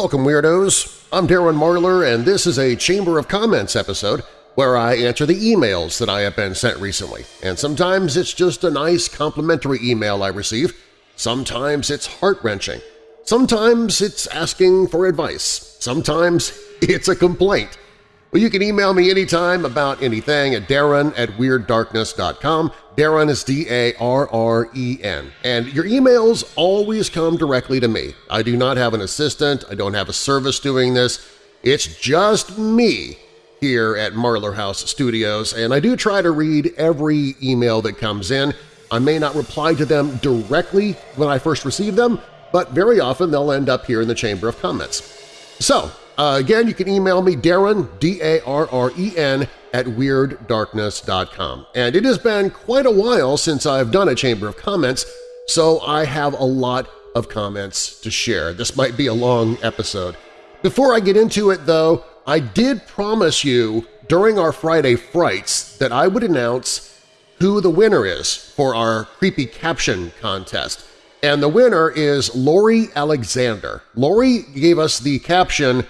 Welcome, Weirdos! I'm Darren Marlar, and this is a Chamber of Comments episode where I answer the emails that I have been sent recently. And sometimes it's just a nice complimentary email I receive, sometimes it's heart-wrenching, sometimes it's asking for advice, sometimes it's a complaint. Well, you can email me anytime about anything at darren at WeirdDarkness.com. Darren is D-A-R-R-E-N. And your emails always come directly to me. I do not have an assistant. I don't have a service doing this. It's just me here at Marlar House Studios, and I do try to read every email that comes in. I may not reply to them directly when I first receive them, but very often they'll end up here in the Chamber of Comments. So, uh, again, you can email me, Darren, D-A-R-R-E-N, at WeirdDarkness.com. And it has been quite a while since I've done a Chamber of Comments, so I have a lot of comments to share. This might be a long episode. Before I get into it, though, I did promise you during our Friday Frights that I would announce who the winner is for our Creepy Caption contest. And the winner is Lori Alexander. Lori gave us the caption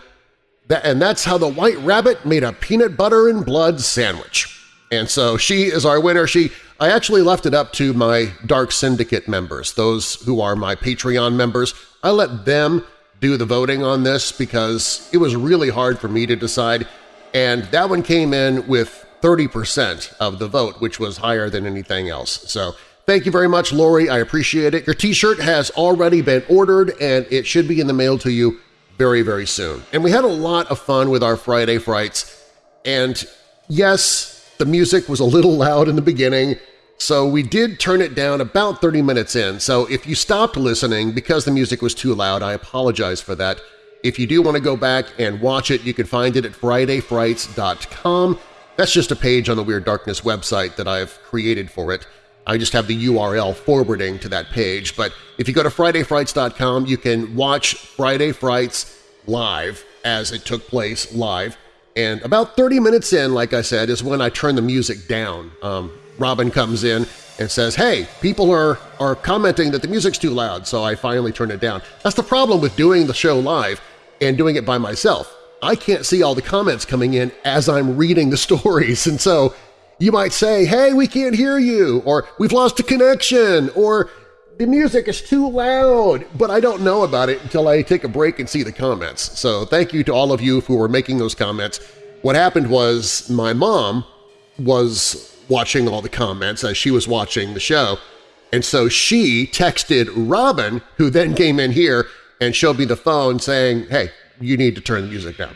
and that's how the White Rabbit made a peanut butter and blood sandwich. And so she is our winner. She I actually left it up to my Dark Syndicate members, those who are my Patreon members. I let them do the voting on this because it was really hard for me to decide, and that one came in with 30% of the vote, which was higher than anything else. So thank you very much, Lori. I appreciate it. Your t-shirt has already been ordered, and it should be in the mail to you very, very soon. And we had a lot of fun with our Friday Frights, and yes, the music was a little loud in the beginning, so we did turn it down about 30 minutes in. So if you stopped listening because the music was too loud, I apologize for that. If you do want to go back and watch it, you can find it at FridayFrights.com. That's just a page on the Weird Darkness website that I've created for it. I just have the URL forwarding to that page, but if you go to FridayFrights.com, you can watch Friday Frights live as it took place live, and about 30 minutes in, like I said, is when I turn the music down. Um, Robin comes in and says, hey, people are, are commenting that the music's too loud, so I finally turn it down. That's the problem with doing the show live and doing it by myself. I can't see all the comments coming in as I'm reading the stories, and so you might say, hey, we can't hear you, or we've lost a connection, or the music is too loud, but I don't know about it until I take a break and see the comments. So thank you to all of you who were making those comments. What happened was my mom was watching all the comments as she was watching the show, and so she texted Robin, who then came in here and showed me the phone saying, hey, you need to turn the music down.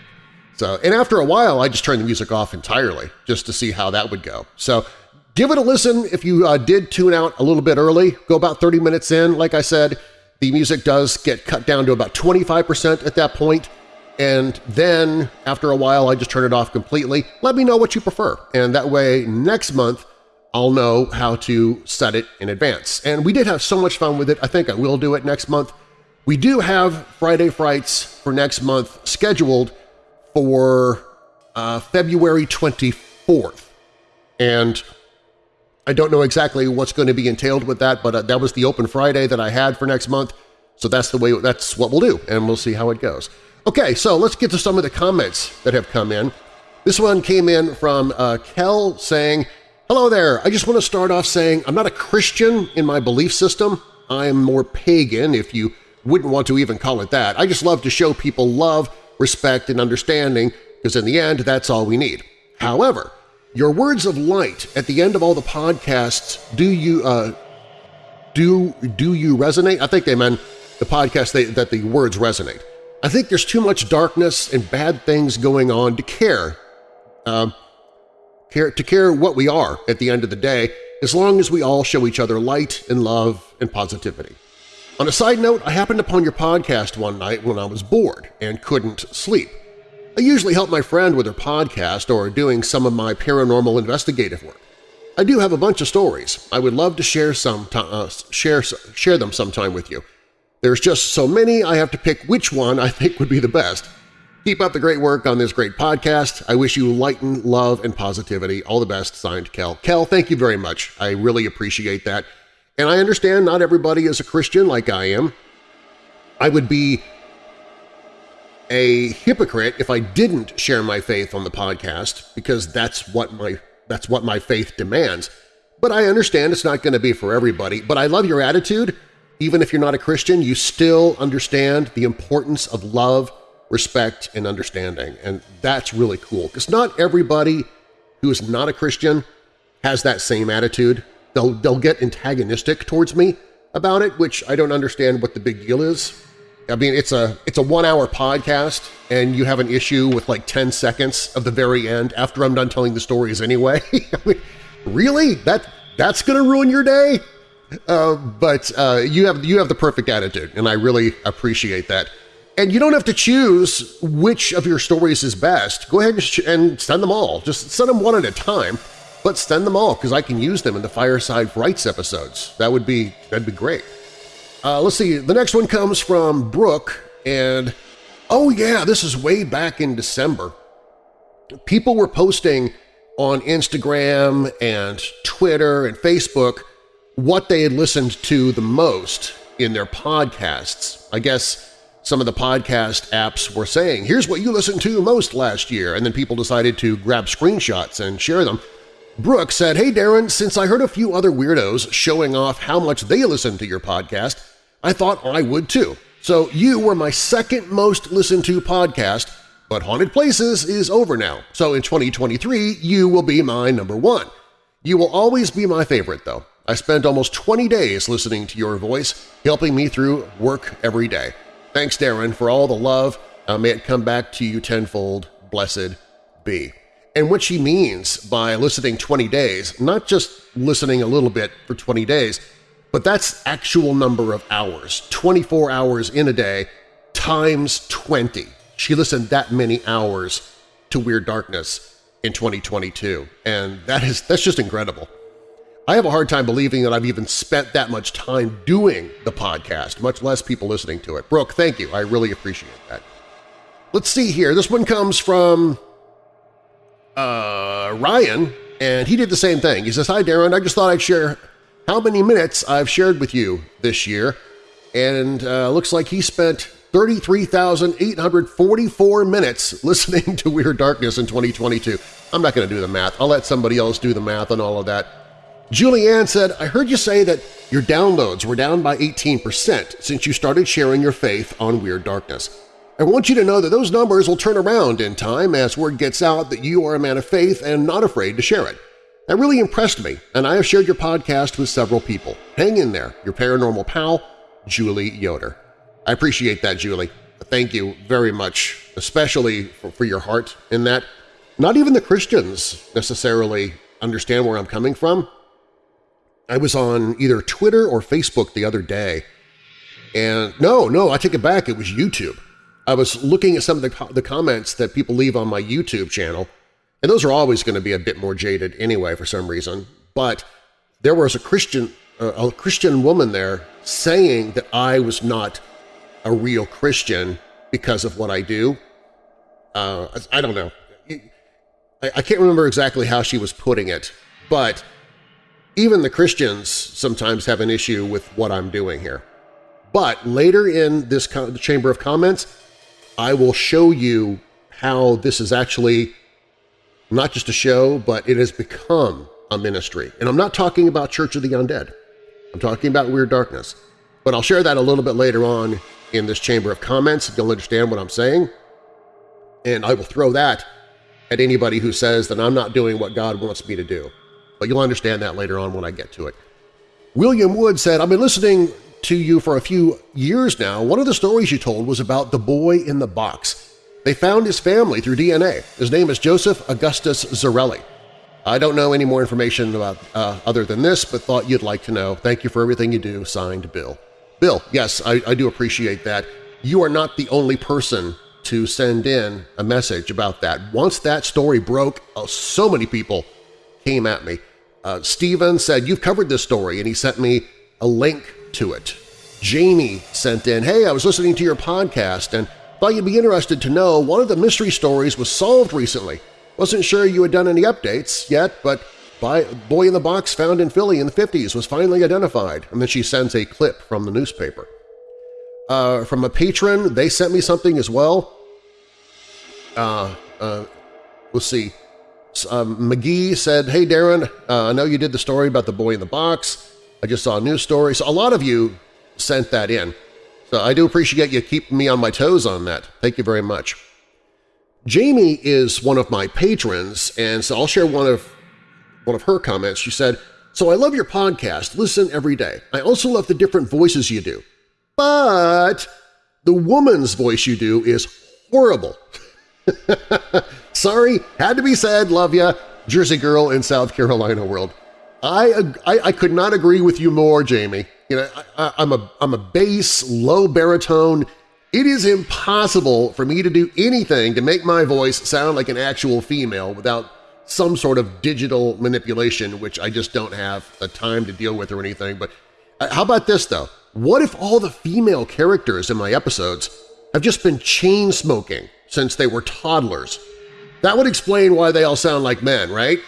So, and after a while, I just turned the music off entirely just to see how that would go. So give it a listen if you uh, did tune out a little bit early. Go about 30 minutes in. Like I said, the music does get cut down to about 25% at that point, and then after a while, I just turn it off completely. Let me know what you prefer, and that way next month I'll know how to set it in advance. And we did have so much fun with it, I think I will do it next month. We do have Friday Frights for next month scheduled for uh, February 24th. And I don't know exactly what's going to be entailed with that, but uh, that was the open Friday that I had for next month. So that's the way that's what we'll do, and we'll see how it goes. Okay, so let's get to some of the comments that have come in. This one came in from uh, Kel saying, Hello there, I just want to start off saying I'm not a Christian in my belief system. I'm more pagan, if you wouldn't want to even call it that. I just love to show people love respect, and understanding, because in the end, that's all we need. However, your words of light at the end of all the podcasts, do you uh, do do you resonate? I think they meant the podcast they, that the words resonate. I think there's too much darkness and bad things going on to care, uh, care to care what we are at the end of the day, as long as we all show each other light and love and positivity. On a side note, I happened upon your podcast one night when I was bored and couldn't sleep. I usually help my friend with her podcast or doing some of my paranormal investigative work. I do have a bunch of stories. I would love to share some uh, share share them sometime with you. There's just so many I have to pick which one I think would be the best. Keep up the great work on this great podcast. I wish you light, and love, and positivity. All the best. Signed, Kel. Kel, thank you very much. I really appreciate that. And I understand not everybody is a Christian like I am. I would be a hypocrite if I didn't share my faith on the podcast because that's what my that's what my faith demands. But I understand it's not going to be for everybody. But I love your attitude. Even if you're not a Christian, you still understand the importance of love, respect, and understanding. And that's really cool because not everybody who is not a Christian has that same attitude. They'll, they'll get antagonistic towards me about it, which I don't understand what the big deal is. I mean, it's a it's a one-hour podcast, and you have an issue with like 10 seconds of the very end after I'm done telling the stories anyway. I mean, really? That That's going to ruin your day? Uh, but uh, you have you have the perfect attitude, and I really appreciate that. And you don't have to choose which of your stories is best. Go ahead and send them all. Just send them one at a time, but send them all because I can use them in the Fireside Frights episodes. That would be that'd be great. Uh, let's see. The next one comes from Brooke, and oh yeah, this is way back in December. People were posting on Instagram and Twitter and Facebook what they had listened to the most in their podcasts. I guess some of the podcast apps were saying, here's what you listened to most last year, and then people decided to grab screenshots and share them. Brooke said, Hey Darren, since I heard a few other weirdos showing off how much they listen to your podcast, I thought I would too. So you were my second most listened to podcast, but Haunted Places is over now, so in 2023 you will be my number one. You will always be my favorite, though. I spent almost 20 days listening to your voice, helping me through work every day. Thanks, Darren, for all the love. Uh, may it come back to you tenfold. Blessed be. And what she means by listening 20 days, not just listening a little bit for 20 days, but that's actual number of hours, 24 hours in a day times 20. She listened that many hours to Weird Darkness in 2022, and that is that's just incredible. I have a hard time believing that I've even spent that much time doing the podcast, much less people listening to it. Brooke, thank you. I really appreciate that. Let's see here. This one comes from uh, Ryan, and he did the same thing. He says, Hi, Darren. I just thought I'd share how many minutes I've shared with you this year, and uh, looks like he spent 33,844 minutes listening to Weird Darkness in 2022. I'm not going to do the math. I'll let somebody else do the math on all of that. Julianne said, I heard you say that your downloads were down by 18% since you started sharing your faith on Weird Darkness. I want you to know that those numbers will turn around in time as word gets out that you are a man of faith and not afraid to share it. That really impressed me, and I have shared your podcast with several people. Hang in there, your paranormal pal, Julie Yoder. I appreciate that, Julie. Thank you very much, especially for, for your heart in that. Not even the Christians necessarily understand where I'm coming from, I was on either Twitter or Facebook the other day, and no, no, I take it back, it was YouTube. I was looking at some of the, the comments that people leave on my YouTube channel, and those are always going to be a bit more jaded anyway for some reason, but there was a Christian, uh, a Christian woman there saying that I was not a real Christian because of what I do. Uh, I don't know. I, I can't remember exactly how she was putting it, but even the Christians sometimes have an issue with what I'm doing here. But later in this Chamber of Comments, I will show you how this is actually not just a show, but it has become a ministry. And I'm not talking about Church of the Undead. I'm talking about Weird Darkness. But I'll share that a little bit later on in this Chamber of Comments if you'll understand what I'm saying. And I will throw that at anybody who says that I'm not doing what God wants me to do but you'll understand that later on when I get to it. William Wood said, I've been listening to you for a few years now. One of the stories you told was about the boy in the box. They found his family through DNA. His name is Joseph Augustus Zarelli. I don't know any more information about uh, other than this, but thought you'd like to know. Thank you for everything you do. Signed, Bill. Bill, yes, I, I do appreciate that. You are not the only person to send in a message about that. Once that story broke, uh, so many people came at me. Uh, Steven said, you've covered this story, and he sent me a link to it. Jamie sent in, hey, I was listening to your podcast and thought you'd be interested to know one of the mystery stories was solved recently. Wasn't sure you had done any updates yet, but by Boy in the Box found in Philly in the 50s was finally identified, and then she sends a clip from the newspaper. Uh, from a patron, they sent me something as well. Uh, uh, see. Um, McGee said, hey Darren, uh, I know you did the story about the boy in the box. I just saw a news story. So a lot of you sent that in. So I do appreciate you keeping me on my toes on that. Thank you very much. Jamie is one of my patrons, and so I'll share one of, one of her comments. She said, so I love your podcast, listen every day. I also love the different voices you do. But the woman's voice you do is horrible. Sorry, had to be said, love ya, Jersey girl in South Carolina world. I, I, I could not agree with you more, Jamie. You know, I, I'm a I'm a bass, low baritone. It is impossible for me to do anything to make my voice sound like an actual female without some sort of digital manipulation, which I just don't have the time to deal with or anything. But uh, how about this, though? What if all the female characters in my episodes have just been chain-smoking since they were toddlers? That would explain why they all sound like men, right?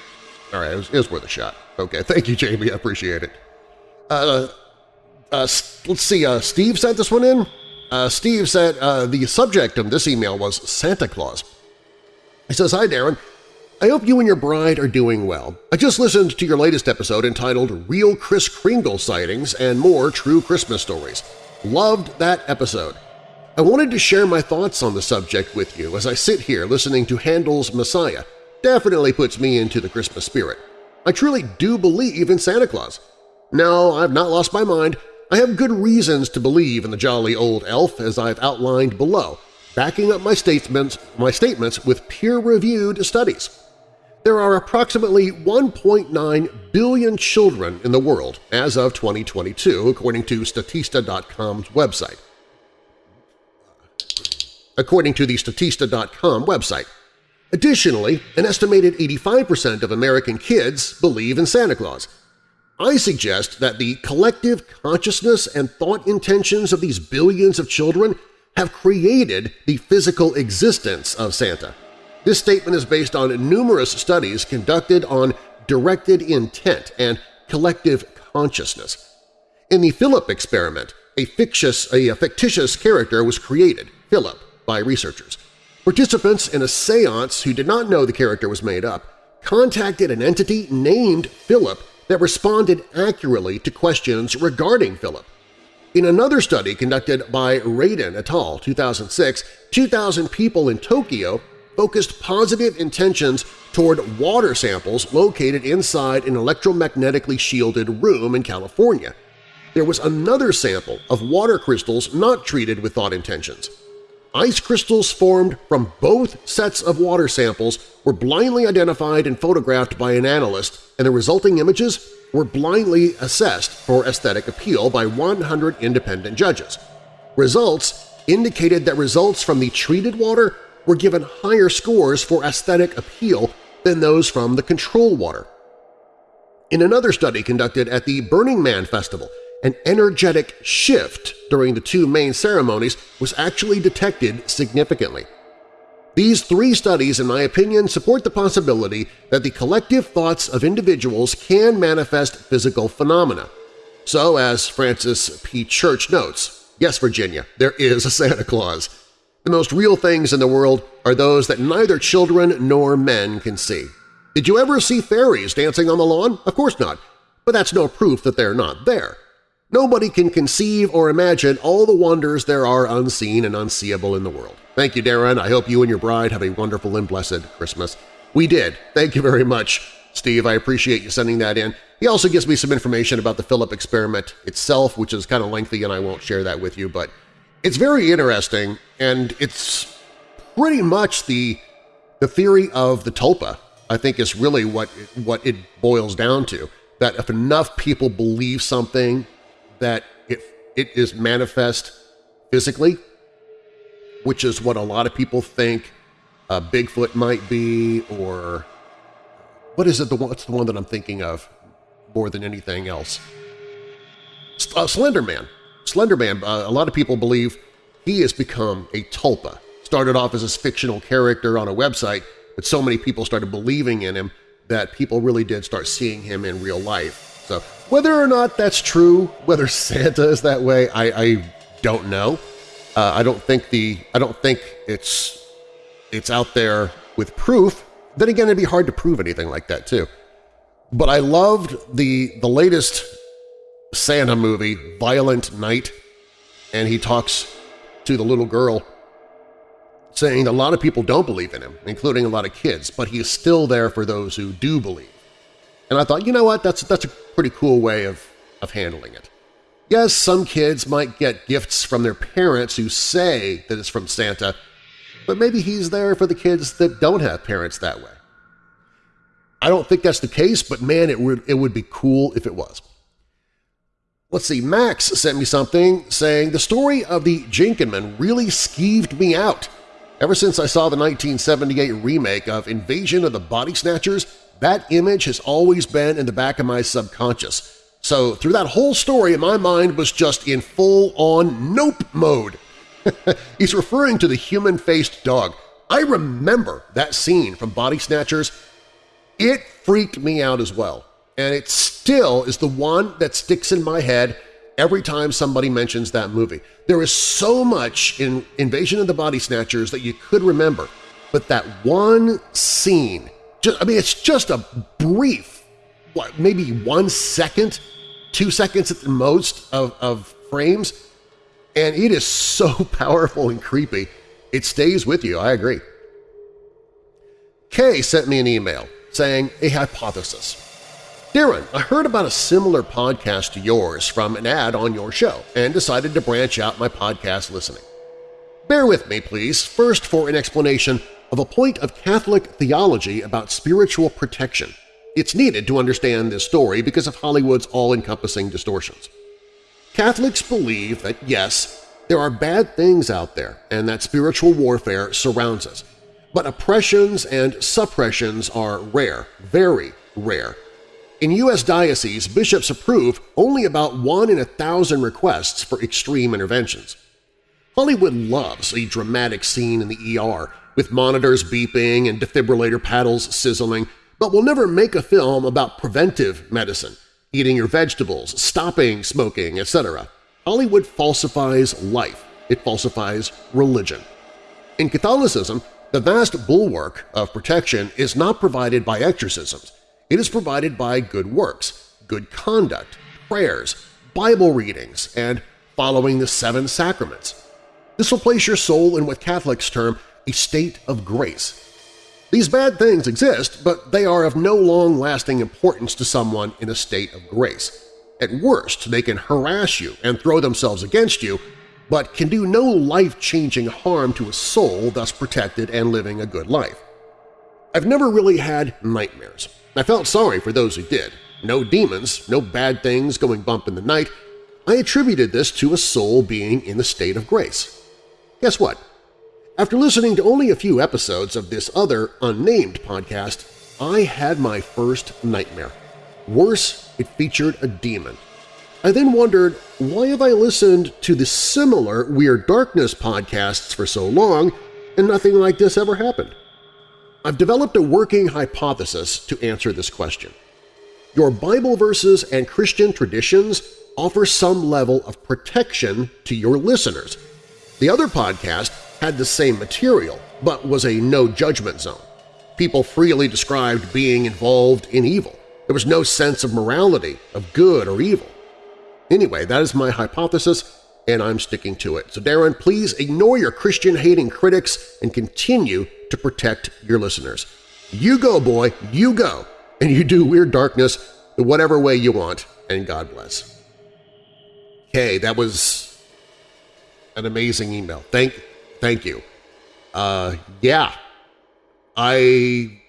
All right, it was, it was worth a shot. Okay, thank you, Jamie. I appreciate it. Uh, uh, let's see, uh, Steve sent this one in. Uh, Steve said uh, the subject of this email was Santa Claus. He says, Hi, Darren. I hope you and your bride are doing well. I just listened to your latest episode entitled Real Kris Kringle Sightings and More True Christmas Stories. Loved that episode. I wanted to share my thoughts on the subject with you as I sit here listening to Handel's Messiah. Definitely puts me into the Christmas spirit. I truly do believe in Santa Claus. No, I've not lost my mind. I have good reasons to believe in the jolly old elf as I've outlined below, backing up my statements, my statements with peer-reviewed studies. There are approximately 1.9 billion children in the world as of 2022, according to Statista.com's website. According to the Statista.com website. Additionally, an estimated 85% of American kids believe in Santa Claus, I suggest that the collective consciousness and thought intentions of these billions of children have created the physical existence of Santa. This statement is based on numerous studies conducted on directed intent and collective consciousness. In the Philip experiment, a fictitious, a fictitious character was created, Philip, by researchers. Participants in a seance who did not know the character was made up contacted an entity named Philip that responded accurately to questions regarding Philip. In another study conducted by Radin et al. 2006, 2,000 people in Tokyo focused positive intentions toward water samples located inside an electromagnetically shielded room in California. There was another sample of water crystals not treated with thought intentions. Ice crystals formed from both sets of water samples were blindly identified and photographed by an analyst, and the resulting images were blindly assessed for aesthetic appeal by 100 independent judges. Results indicated that results from the treated water were given higher scores for aesthetic appeal than those from the control water. In another study conducted at the Burning Man Festival, an energetic shift during the two main ceremonies was actually detected significantly. These three studies, in my opinion, support the possibility that the collective thoughts of individuals can manifest physical phenomena. So, as Francis P. Church notes, yes, Virginia, there is a Santa Claus. The most real things in the world are those that neither children nor men can see. Did you ever see fairies dancing on the lawn? Of course not, but that's no proof that they're not there. Nobody can conceive or imagine all the wonders there are unseen and unseeable in the world. Thank you, Darren. I hope you and your bride have a wonderful and blessed Christmas. We did. Thank you very much, Steve. I appreciate you sending that in. He also gives me some information about the Philip experiment itself, which is kind of lengthy and I won't share that with you, but it's very interesting and it's pretty much the, the theory of the tulpa, I think is really what, what it boils down to, that if enough people believe something that it, it is manifest physically, which is what a lot of people think uh, Bigfoot might be, or what is it? The one, what's the one that I'm thinking of more than anything else? Uh, Slenderman. Slenderman, uh, a lot of people believe he has become a tulpa. Started off as a fictional character on a website, but so many people started believing in him that people really did start seeing him in real life. So whether or not that's true, whether Santa is that way, I, I don't know. Uh, I don't think the I don't think it's it's out there with proof, then again it'd be hard to prove anything like that too. But I loved the, the latest Santa movie, Violent Night, and he talks to the little girl saying a lot of people don't believe in him, including a lot of kids, but he is still there for those who do believe. And I thought, you know what, that's, that's a pretty cool way of, of handling it. Yes, some kids might get gifts from their parents who say that it's from Santa, but maybe he's there for the kids that don't have parents that way. I don't think that's the case, but man, it would, it would be cool if it was. Let's see, Max sent me something saying, the story of the Jenkinman really skeeved me out. Ever since I saw the 1978 remake of Invasion of the Body Snatchers, that image has always been in the back of my subconscious. So through that whole story, my mind was just in full-on nope mode. He's referring to the human-faced dog. I remember that scene from Body Snatchers. It freaked me out as well, and it still is the one that sticks in my head every time somebody mentions that movie. There is so much in Invasion of the Body Snatchers that you could remember, but that one scene, just, I mean, it's just a brief, what, maybe one second, two seconds at the most of, of frames, and it is so powerful and creepy. It stays with you, I agree. Kay sent me an email saying a hypothesis. Darren, I heard about a similar podcast to yours from an ad on your show and decided to branch out my podcast listening. Bear with me, please, first for an explanation of a point of Catholic theology about spiritual protection. It's needed to understand this story because of Hollywood's all-encompassing distortions. Catholics believe that, yes, there are bad things out there and that spiritual warfare surrounds us, but oppressions and suppressions are rare, very rare, in U.S. dioceses, bishops approve only about one in a thousand requests for extreme interventions. Hollywood loves a dramatic scene in the ER, with monitors beeping and defibrillator paddles sizzling, but will never make a film about preventive medicine, eating your vegetables, stopping smoking, etc. Hollywood falsifies life. It falsifies religion. In Catholicism, the vast bulwark of protection is not provided by exorcisms, it is provided by good works, good conduct, prayers, Bible readings, and following the seven sacraments. This will place your soul in what Catholics term a state of grace. These bad things exist, but they are of no long-lasting importance to someone in a state of grace. At worst, they can harass you and throw themselves against you, but can do no life-changing harm to a soul thus protected and living a good life. I've never really had nightmares. I felt sorry for those who did. No demons, no bad things going bump in the night. I attributed this to a soul being in the state of grace. Guess what? After listening to only a few episodes of this other unnamed podcast, I had my first nightmare. Worse, it featured a demon. I then wondered, why have I listened to the similar Weird Darkness podcasts for so long and nothing like this ever happened? I've developed a working hypothesis to answer this question. Your Bible verses and Christian traditions offer some level of protection to your listeners. The other podcast had the same material, but was a no-judgment zone. People freely described being involved in evil. There was no sense of morality, of good or evil. Anyway, that is my hypothesis, and I'm sticking to it. So Darren, please ignore your Christian-hating critics and continue to protect your listeners. You go, boy, you go, and you do Weird Darkness whatever way you want, and God bless. Okay, that was an amazing email. Thank, thank you. Uh, yeah, I,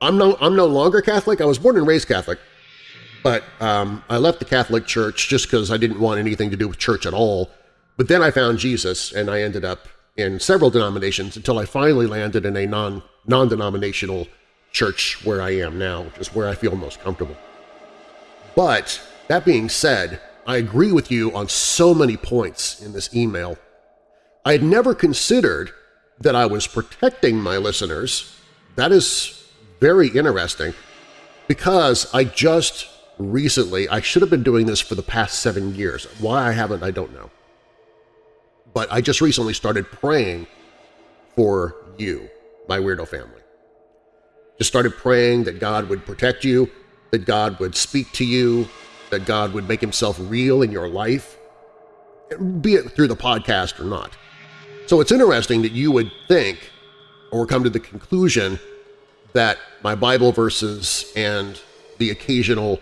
I'm no, I'm no longer Catholic. I was born and raised Catholic, but um, I left the Catholic Church just because I didn't want anything to do with church at all. But then I found Jesus, and I ended up in several denominations until I finally landed in a non, non-denominational church where I am now, which is where I feel most comfortable. But that being said, I agree with you on so many points in this email. I had never considered that I was protecting my listeners. That is very interesting because I just recently, I should have been doing this for the past seven years. Why I haven't, I don't know but I just recently started praying for you. my weirdo family. Just started praying that God would protect you, that God would speak to you, that God would make himself real in your life, be it through the podcast or not. So it's interesting that you would think or come to the conclusion that my Bible verses and the occasional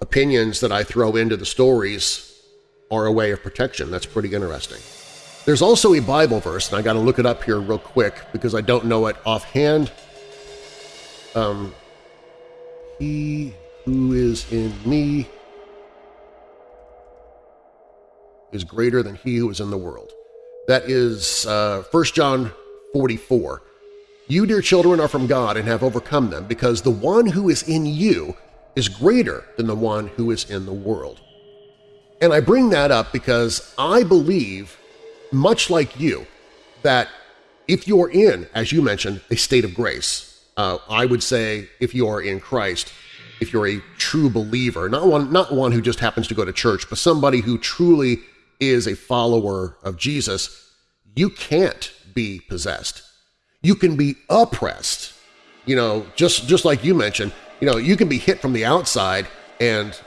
opinions that I throw into the stories are a way of protection. That's pretty interesting. There's also a Bible verse, and I got to look it up here real quick because I don't know it offhand. Um, he who is in me is greater than he who is in the world. That is uh, 1 John 44. You, dear children, are from God and have overcome them, because the one who is in you is greater than the one who is in the world. And I bring that up because I believe, much like you, that if you're in, as you mentioned, a state of grace, uh, I would say if you are in Christ, if you're a true believer, not one, not one who just happens to go to church, but somebody who truly is a follower of Jesus, you can't be possessed. You can be oppressed. You know, just, just like you mentioned, you know, you can be hit from the outside and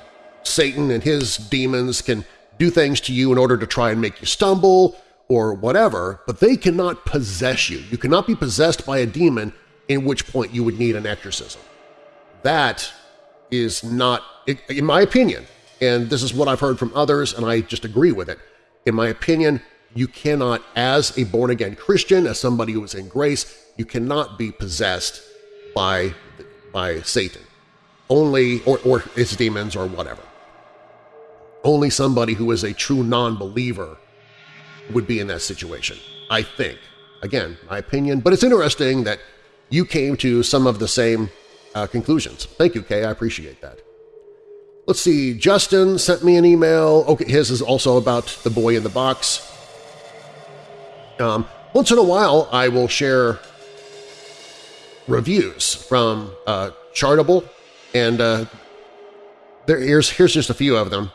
Satan and his demons can do things to you in order to try and make you stumble or whatever, but they cannot possess you. You cannot be possessed by a demon in which point you would need an exorcism. That is not, in my opinion, and this is what I've heard from others and I just agree with it, in my opinion, you cannot, as a born-again Christian, as somebody who is in grace, you cannot be possessed by, by Satan, only or, or its demons or whatever. Only somebody who is a true non-believer would be in that situation, I think. Again, my opinion, but it's interesting that you came to some of the same uh, conclusions. Thank you, Kay. I appreciate that. Let's see, Justin sent me an email. Okay, his is also about the boy in the box. Um, once in a while, I will share reviews from uh, Chartable, and uh, there, here's, here's just a few of them.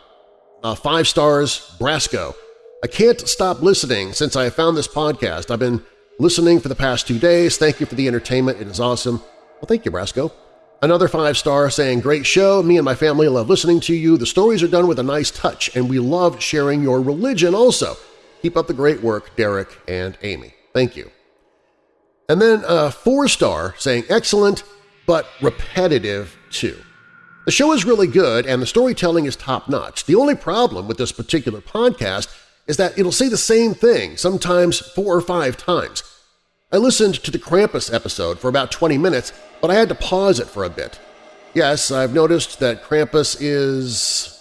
Uh, five stars, Brasco. I can't stop listening since I found this podcast. I've been listening for the past two days. Thank you for the entertainment. It is awesome. Well, thank you, Brasco. Another five-star saying, Great show. Me and my family love listening to you. The stories are done with a nice touch, and we love sharing your religion also. Keep up the great work, Derek and Amy. Thank you. And then a four-star saying, Excellent, but repetitive too. The show is really good and the storytelling is top-notch. The only problem with this particular podcast is that it'll say the same thing, sometimes four or five times. I listened to the Krampus episode for about 20 minutes, but I had to pause it for a bit. Yes, I've noticed that Krampus is…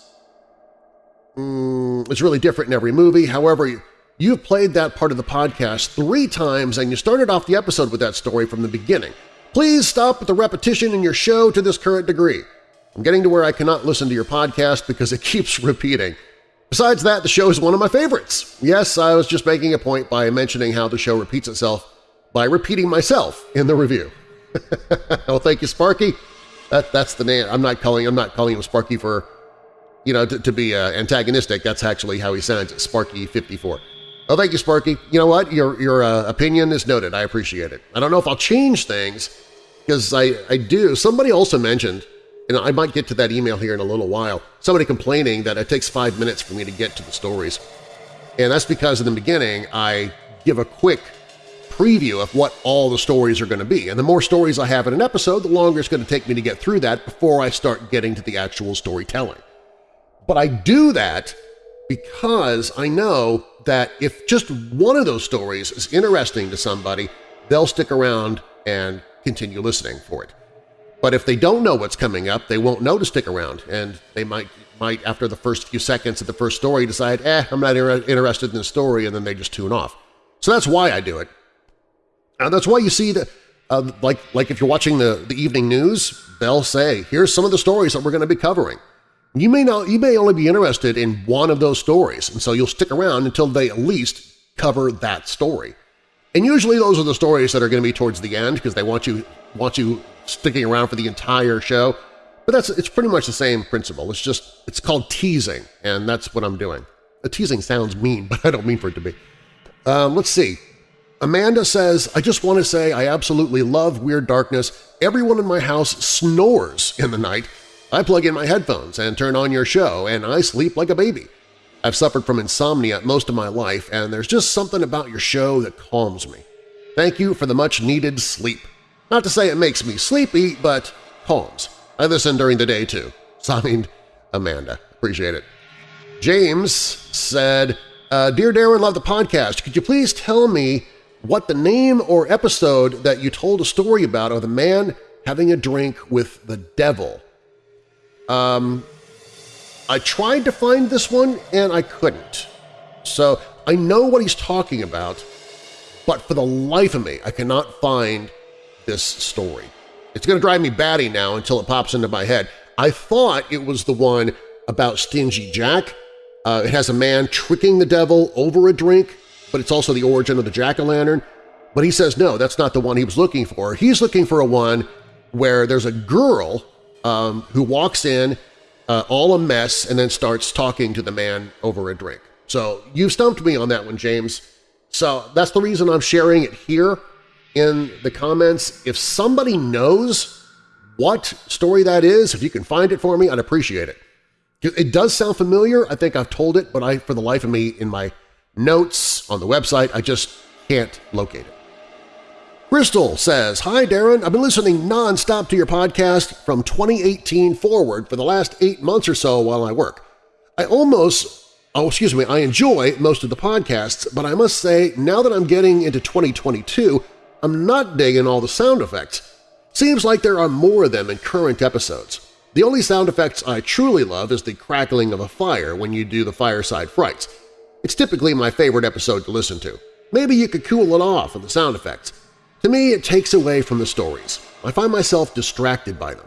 Mm, it's really different in every movie. However, you've played that part of the podcast three times and you started off the episode with that story from the beginning. Please stop with the repetition in your show to this current degree. I'm getting to where I cannot listen to your podcast because it keeps repeating. Besides that, the show is one of my favorites. Yes, I was just making a point by mentioning how the show repeats itself by repeating myself in the review. oh, thank you, Sparky. That, that's the name. I'm not calling. I'm not calling him Sparky for, you know, to, to be uh, antagonistic. That's actually how he sounds. Sparky 54. Oh, thank you, Sparky. You know what? Your your uh, opinion is noted. I appreciate it. I don't know if I'll change things because I I do. Somebody also mentioned and I might get to that email here in a little while, somebody complaining that it takes five minutes for me to get to the stories. And that's because in the beginning I give a quick preview of what all the stories are going to be. And the more stories I have in an episode, the longer it's going to take me to get through that before I start getting to the actual storytelling. But I do that because I know that if just one of those stories is interesting to somebody, they'll stick around and continue listening for it. But if they don't know what's coming up, they won't know to stick around, and they might, might after the first few seconds of the first story, decide, eh, I'm not interested in the story, and then they just tune off. So that's why I do it. And that's why you see that, uh, like, like if you're watching the, the evening news, they'll say, here's some of the stories that we're going to be covering. You may, not, you may only be interested in one of those stories, and so you'll stick around until they at least cover that story. And usually those are the stories that are going to be towards the end because they want you, want you sticking around for the entire show. But that's it's pretty much the same principle. It's just it's called teasing, and that's what I'm doing. A teasing sounds mean, but I don't mean for it to be. Um, let's see. Amanda says, I just want to say I absolutely love Weird Darkness. Everyone in my house snores in the night. I plug in my headphones and turn on your show, and I sleep like a baby. I've suffered from insomnia most of my life, and there's just something about your show that calms me. Thank you for the much-needed sleep. Not to say it makes me sleepy, but calms. I listen during the day, too. Signed, Amanda. Appreciate it. James said, uh, Dear Darren, love the podcast. Could you please tell me what the name or episode that you told a story about of the man having a drink with the devil. Um, I tried to find this one and I couldn't. So I know what he's talking about, but for the life of me, I cannot find this story. It's going to drive me batty now until it pops into my head. I thought it was the one about Stingy Jack. Uh, it has a man tricking the devil over a drink but it's also the origin of the jack-o'-lantern. But he says no, that's not the one he was looking for. He's looking for a one where there's a girl um, who walks in uh, all a mess and then starts talking to the man over a drink. So you stumped me on that one, James. So that's the reason I'm sharing it here in the comments. If somebody knows what story that is, if you can find it for me, I'd appreciate it. It does sound familiar. I think I've told it, but I, for the life of me, in my notes on the website. I just can't locate it. Crystal says, Hi Darren, I've been listening non-stop to your podcast from 2018 forward for the last eight months or so while I work. I almost, oh excuse me, I enjoy most of the podcasts, but I must say now that I'm getting into 2022, I'm not digging all the sound effects. Seems like there are more of them in current episodes. The only sound effects I truly love is the crackling of a fire when you do the fireside frights. It's typically my favorite episode to listen to. Maybe you could cool it off with the sound effects. To me, it takes away from the stories. I find myself distracted by them.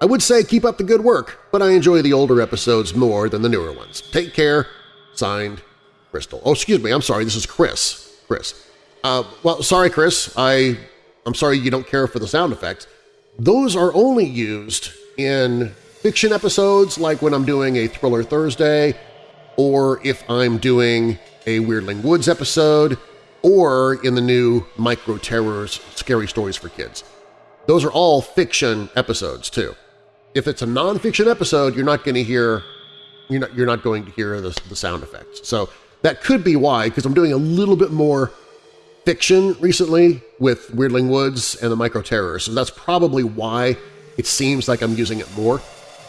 I would say keep up the good work, but I enjoy the older episodes more than the newer ones. Take care. Signed, Crystal. Oh, excuse me, I'm sorry, this is Chris. Chris. Uh, well, sorry, Chris. I, I'm sorry you don't care for the sound effects. Those are only used in fiction episodes like when I'm doing a Thriller Thursday or if I'm doing a Weirdling Woods episode, or in the new Micro Terrors Scary Stories for Kids. Those are all fiction episodes, too. If it's a non-fiction episode, you're not going to hear you're not, you're not going to hear the, the sound effects. So that could be why, because I'm doing a little bit more fiction recently with Weirdling Woods and the Micro Terrors. So that's probably why it seems like I'm using it more,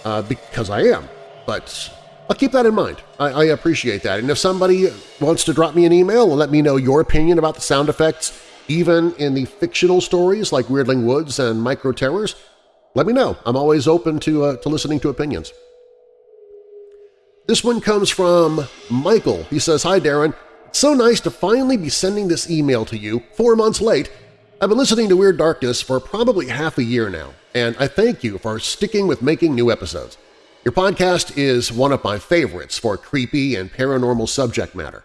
uh, because I am. But I'll keep that in mind. I, I, appreciate that. And if somebody wants to drop me an email and let me know your opinion about the sound effects, even in the fictional stories like Weirdling Woods and Micro Terrors, let me know. I'm always open to, uh, to listening to opinions. This one comes from Michael. He says, Hi Darren, it's so nice to finally be sending this email to you four months late. I've been listening to Weird Darkness for probably half a year now, and I thank you for sticking with making new episodes. Your podcast is one of my favorites for creepy and paranormal subject matter.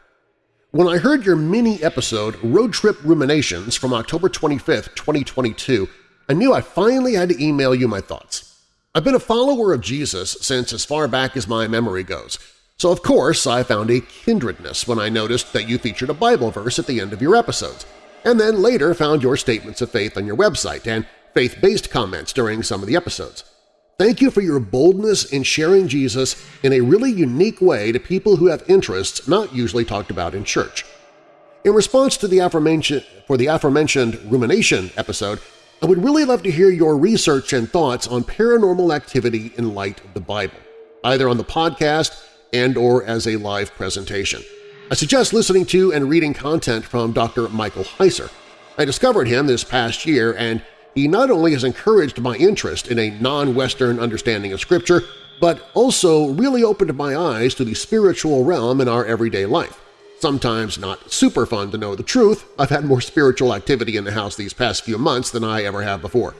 When I heard your mini-episode Road Trip Ruminations from October 25, 2022, I knew I finally had to email you my thoughts. I've been a follower of Jesus since as far back as my memory goes, so of course I found a kindredness when I noticed that you featured a Bible verse at the end of your episodes, and then later found your statements of faith on your website and faith-based comments during some of the episodes. Thank you for your boldness in sharing Jesus in a really unique way to people who have interests not usually talked about in church. In response to the aforementioned, for the aforementioned rumination episode, I would really love to hear your research and thoughts on paranormal activity in light of the Bible, either on the podcast and or as a live presentation. I suggest listening to and reading content from Dr. Michael Heiser. I discovered him this past year and he not only has encouraged my interest in a non-Western understanding of Scripture, but also really opened my eyes to the spiritual realm in our everyday life. Sometimes not super fun to know the truth, I've had more spiritual activity in the house these past few months than I ever have before.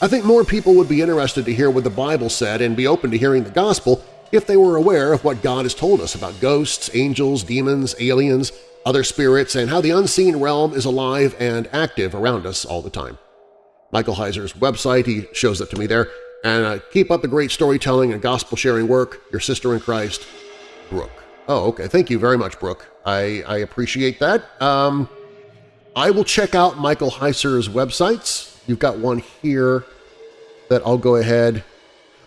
I think more people would be interested to hear what the Bible said and be open to hearing the Gospel if they were aware of what God has told us about ghosts, angels, demons, aliens, other spirits, and how the unseen realm is alive and active around us all the time. Michael Heiser's website. He shows it to me there. And uh, keep up the great storytelling and gospel-sharing work. Your sister in Christ, Brooke. Oh, okay. Thank you very much, Brooke. I, I appreciate that. Um, I will check out Michael Heiser's websites. You've got one here that I'll go ahead.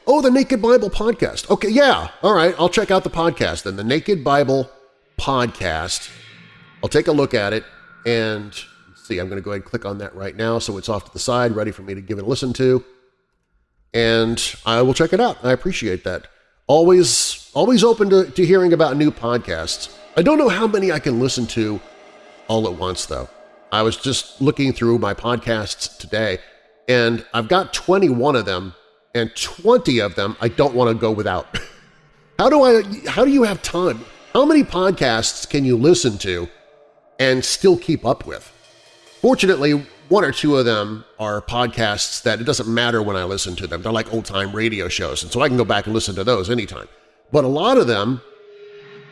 Oh, the Naked Bible Podcast. Okay, yeah. All right, I'll check out the podcast then. The Naked Bible Podcast. I'll take a look at it and see. I'm going to go ahead and click on that right now so it's off to the side, ready for me to give it a listen to. And I will check it out. I appreciate that. Always, always open to, to hearing about new podcasts. I don't know how many I can listen to all at once, though. I was just looking through my podcasts today, and I've got 21 of them, and 20 of them I don't want to go without. how do I? How do you have time? How many podcasts can you listen to and still keep up with? Fortunately, one or two of them are podcasts that it doesn't matter when I listen to them. They're like old-time radio shows, and so I can go back and listen to those anytime. But a lot of them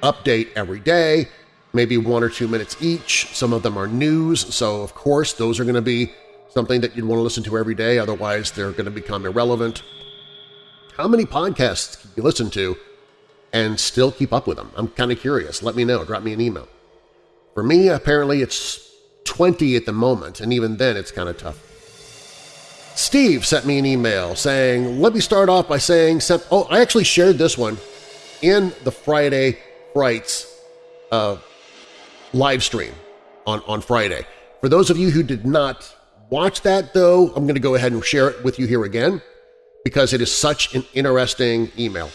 update every day, maybe one or two minutes each. Some of them are news, so of course those are going to be something that you'd want to listen to every day, otherwise they're going to become irrelevant. How many podcasts can you listen to and still keep up with them? I'm kind of curious. Let me know. Drop me an email. For me, apparently it's 20 at the moment, and even then it's kind of tough. Steve sent me an email saying, let me start off by saying, oh, I actually shared this one in the Friday Frights uh, live stream on, on Friday. For those of you who did not watch that, though, I'm going to go ahead and share it with you here again because it is such an interesting email.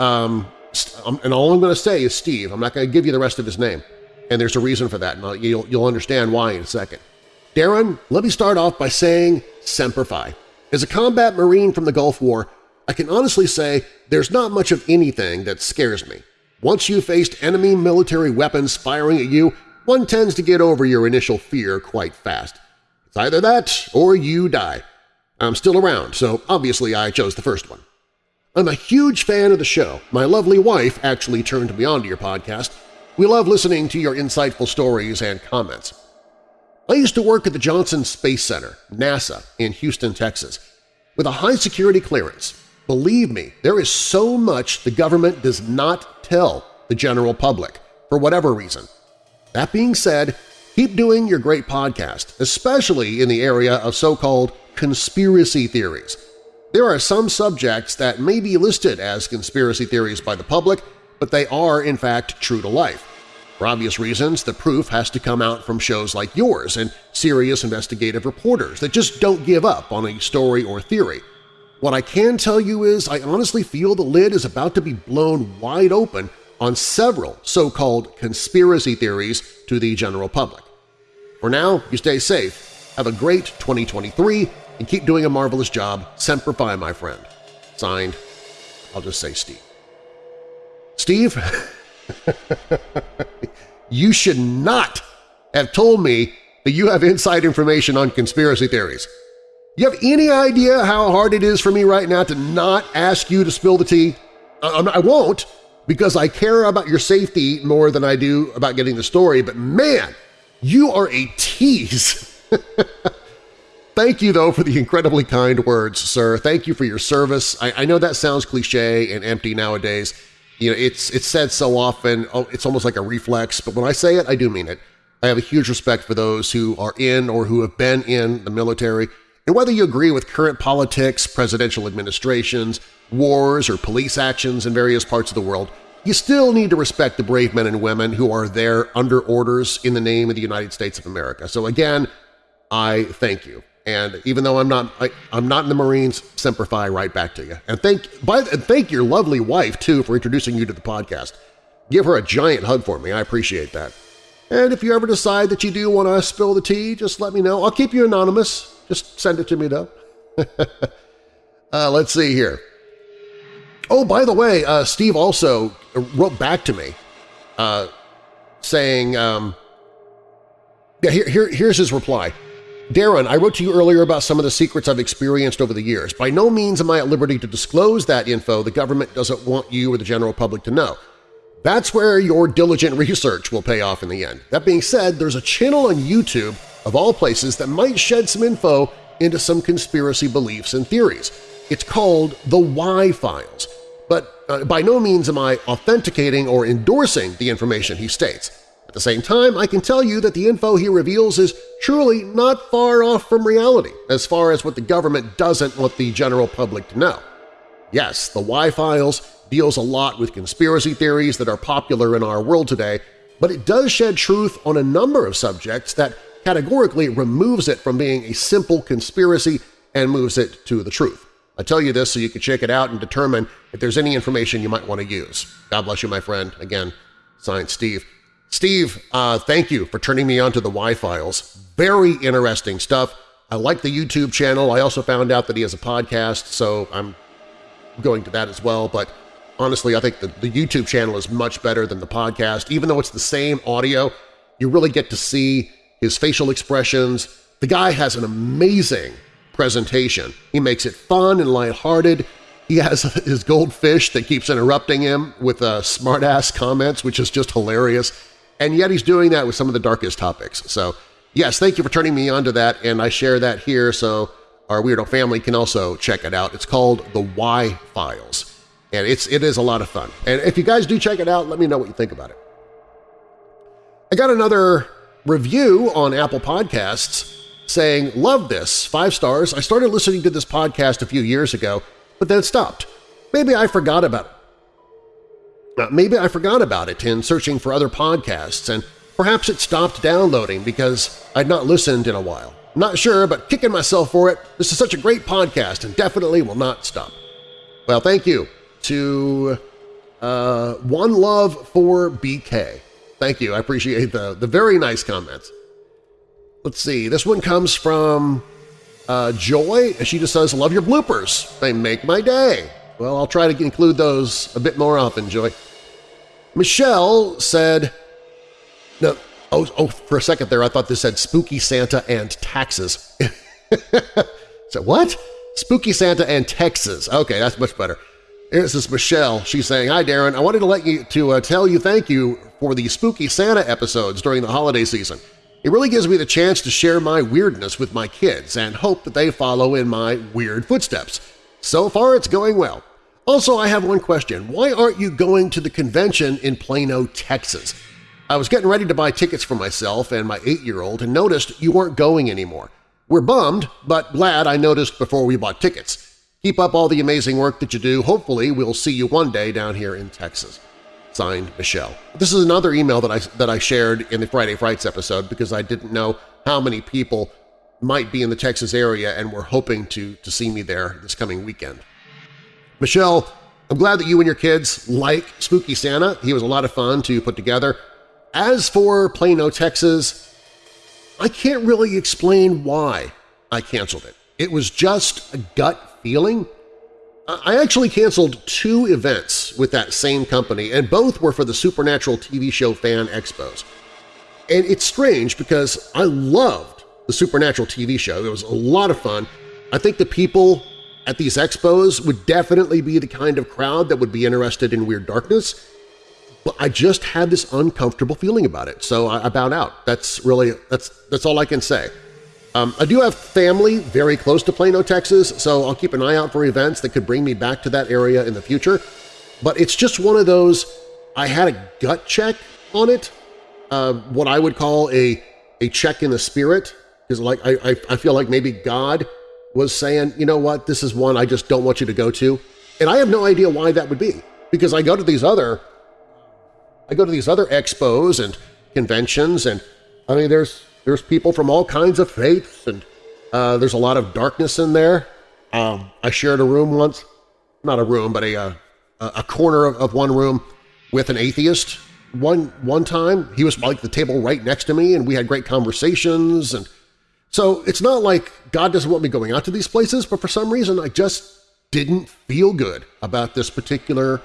Um, um and all I'm going to say is Steve. I'm not going to give you the rest of his name, and there's a reason for that, and you'll, you'll understand why in a second. Darren, let me start off by saying Semper Fi. As a combat Marine from the Gulf War, I can honestly say there's not much of anything that scares me. Once you've faced enemy military weapons firing at you, one tends to get over your initial fear quite fast. It's either that or you die. I'm still around, so obviously I chose the first one. I'm a huge fan of the show. My lovely wife actually turned me on to your podcast. We love listening to your insightful stories and comments. I used to work at the Johnson Space Center, NASA, in Houston, Texas. With a high-security clearance, believe me, there is so much the government does not tell the general public, for whatever reason. That being said, keep doing your great podcast, especially in the area of so-called conspiracy theories. There are some subjects that may be listed as conspiracy theories by the public, but they are in fact true to life. For obvious reasons, the proof has to come out from shows like yours and serious investigative reporters that just don't give up on a story or theory. What I can tell you is I honestly feel the lid is about to be blown wide open on several so-called conspiracy theories to the general public. For now, you stay safe, have a great 2023, and keep doing a marvelous job. Semper Fi, my friend. Signed, I'll just say Steve. Steve, you should not have told me that you have inside information on conspiracy theories. You have any idea how hard it is for me right now to not ask you to spill the tea? I, won't because I care about your safety more than I do about getting the story, but man, you are a tease! Thank you, though, for the incredibly kind words, sir. Thank you for your service. I, I know that sounds cliche and empty nowadays. You know, it's, it's said so often, oh, it's almost like a reflex, but when I say it, I do mean it. I have a huge respect for those who are in or who have been in the military, and whether you agree with current politics, presidential administrations, wars, or police actions in various parts of the world, you still need to respect the brave men and women who are there under orders in the name of the United States of America. So again, I thank you. And even though I'm not I, am not in the Marines, Semper Fi right back to you. And thank by and thank your lovely wife too for introducing you to the podcast. Give her a giant hug for me. I appreciate that. And if you ever decide that you do want to spill the tea, just let me know. I'll keep you anonymous. Just send it to me, though. uh, let's see here. Oh, by the way, uh, Steve also wrote back to me uh, saying, um, yeah, here, here, here's his reply. Darren, I wrote to you earlier about some of the secrets I've experienced over the years. By no means am I at liberty to disclose that info the government doesn't want you or the general public to know. That's where your diligent research will pay off in the end. That being said, there's a channel on YouTube of all places, that might shed some info into some conspiracy beliefs and theories. It's called the Why Files, but uh, by no means am I authenticating or endorsing the information he states. The same time, I can tell you that the info he reveals is truly not far off from reality as far as what the government doesn't want the general public to know. Yes, the Why Files deals a lot with conspiracy theories that are popular in our world today, but it does shed truth on a number of subjects that categorically removes it from being a simple conspiracy and moves it to the truth. I tell you this so you can check it out and determine if there's any information you might want to use. God bless you, my friend. Again, signed Steve. Steve, uh, thank you for turning me on to the Why Files. Very interesting stuff. I like the YouTube channel. I also found out that he has a podcast, so I'm going to that as well. But honestly, I think the, the YouTube channel is much better than the podcast. Even though it's the same audio, you really get to see his facial expressions. The guy has an amazing presentation. He makes it fun and lighthearted. He has his goldfish that keeps interrupting him with uh, smart-ass comments, which is just hilarious. And yet he's doing that with some of the darkest topics. So yes, thank you for turning me on to that, and I share that here so our Weirdo family can also check it out. It's called The Why Files and it's it is a lot of fun. And if you guys do check it out, let me know what you think about it. I got another review on Apple Podcasts saying, love this, five stars. I started listening to this podcast a few years ago, but then it stopped. Maybe I forgot about it. Maybe I forgot about it in searching for other podcasts, and perhaps it stopped downloading because I'd not listened in a while. Not sure, but kicking myself for it. This is such a great podcast and definitely will not stop. Well, thank you to uh, One Love for BK. Thank you. I appreciate the, the very nice comments. Let's see. This one comes from uh, Joy. She just says, love your bloopers. They make my day. Well, I'll try to include those a bit more often, Joy. Michelle said, no, oh, oh, for a second there I thought this said Spooky Santa and taxes. so what? Spooky Santa and Texas. Okay, that's much better. This is Michelle. She's saying, Hi, Darren. I wanted to let you to uh, tell you thank you for the Spooky Santa episodes during the holiday season. It really gives me the chance to share my weirdness with my kids and hope that they follow in my weird footsteps. So far, it's going well. Also, I have one question. Why aren't you going to the convention in Plano, Texas? I was getting ready to buy tickets for myself and my eight-year-old and noticed you weren't going anymore. We're bummed, but glad I noticed before we bought tickets. Keep up all the amazing work that you do. Hopefully we'll see you one day down here in Texas. Signed, Michelle. This is another email that I, that I shared in the Friday Frights episode because I didn't know how many people might be in the Texas area and were hoping to, to see me there this coming weekend. Michelle, I'm glad that you and your kids like Spooky Santa. He was a lot of fun to put together. As for Plano, Texas, I can't really explain why I canceled it. It was just a gut feeling. I actually canceled two events with that same company, and both were for the Supernatural TV show Fan Expos. And it's strange because I loved the Supernatural TV show. It was a lot of fun. I think the people at these expos would definitely be the kind of crowd that would be interested in Weird Darkness, but I just had this uncomfortable feeling about it, so I, bowed out. That's really that's that's all I can say. Um, I do have family very close to Plano, Texas, so I'll keep an eye out for events that could bring me back to that area in the future. But it's just one of those, I had a gut check on it, uh, what I would call a, a check in the spirit, because like I, I, I feel like maybe God was saying, you know what, this is one I just don't want you to go to. And I have no idea why that would be, because I go to these other I go to these other expos and conventions, and I mean, there's there's people from all kinds of faiths, and uh, there's a lot of darkness in there. Um, I shared a room once, not a room, but a, uh, a corner of, of one room with an atheist. One, one time, he was like the table right next to me, and we had great conversations. And so it's not like God doesn't want me going out to these places, but for some reason I just didn't feel good about this particular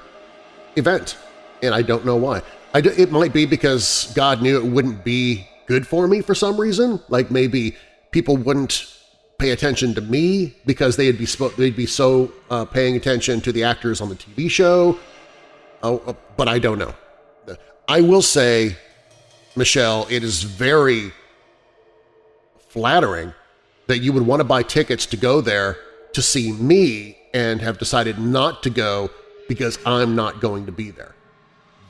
event, and I don't know why. I, it might be because God knew it wouldn't be good for me for some reason. Like maybe people wouldn't pay attention to me because they'd be they'd be so uh, paying attention to the actors on the TV show. Oh, uh, but I don't know. I will say, Michelle, it is very flattering that you would want to buy tickets to go there to see me and have decided not to go because I'm not going to be there.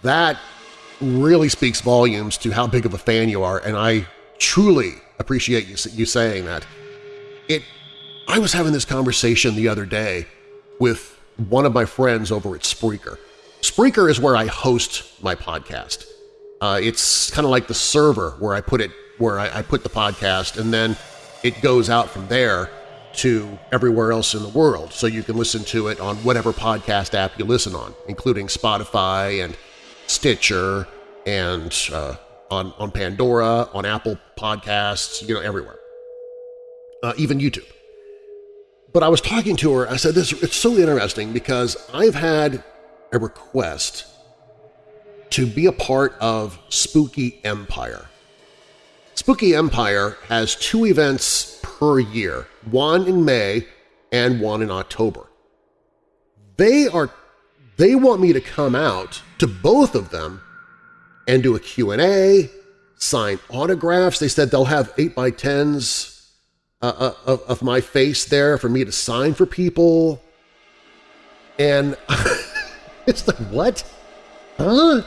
That really speaks volumes to how big of a fan you are, and I truly appreciate you, you saying that. It, I was having this conversation the other day with one of my friends over at Spreaker. Spreaker is where I host my podcast. Uh, it's kind of like the server where I put it, where I, I put the podcast, and then it goes out from there to everywhere else in the world, so you can listen to it on whatever podcast app you listen on, including Spotify and Stitcher and uh, on, on Pandora, on Apple Podcasts, you know, everywhere, uh, even YouTube. But I was talking to her, I said, this it's so interesting because I've had a request to be a part of Spooky Empire. Spooky Empire has two events per year, one in May and one in October. They are they want me to come out to both of them and do a Q&A, sign autographs. They said they'll have 8x10s uh, uh, of, of my face there for me to sign for people. And it's like, what? Huh?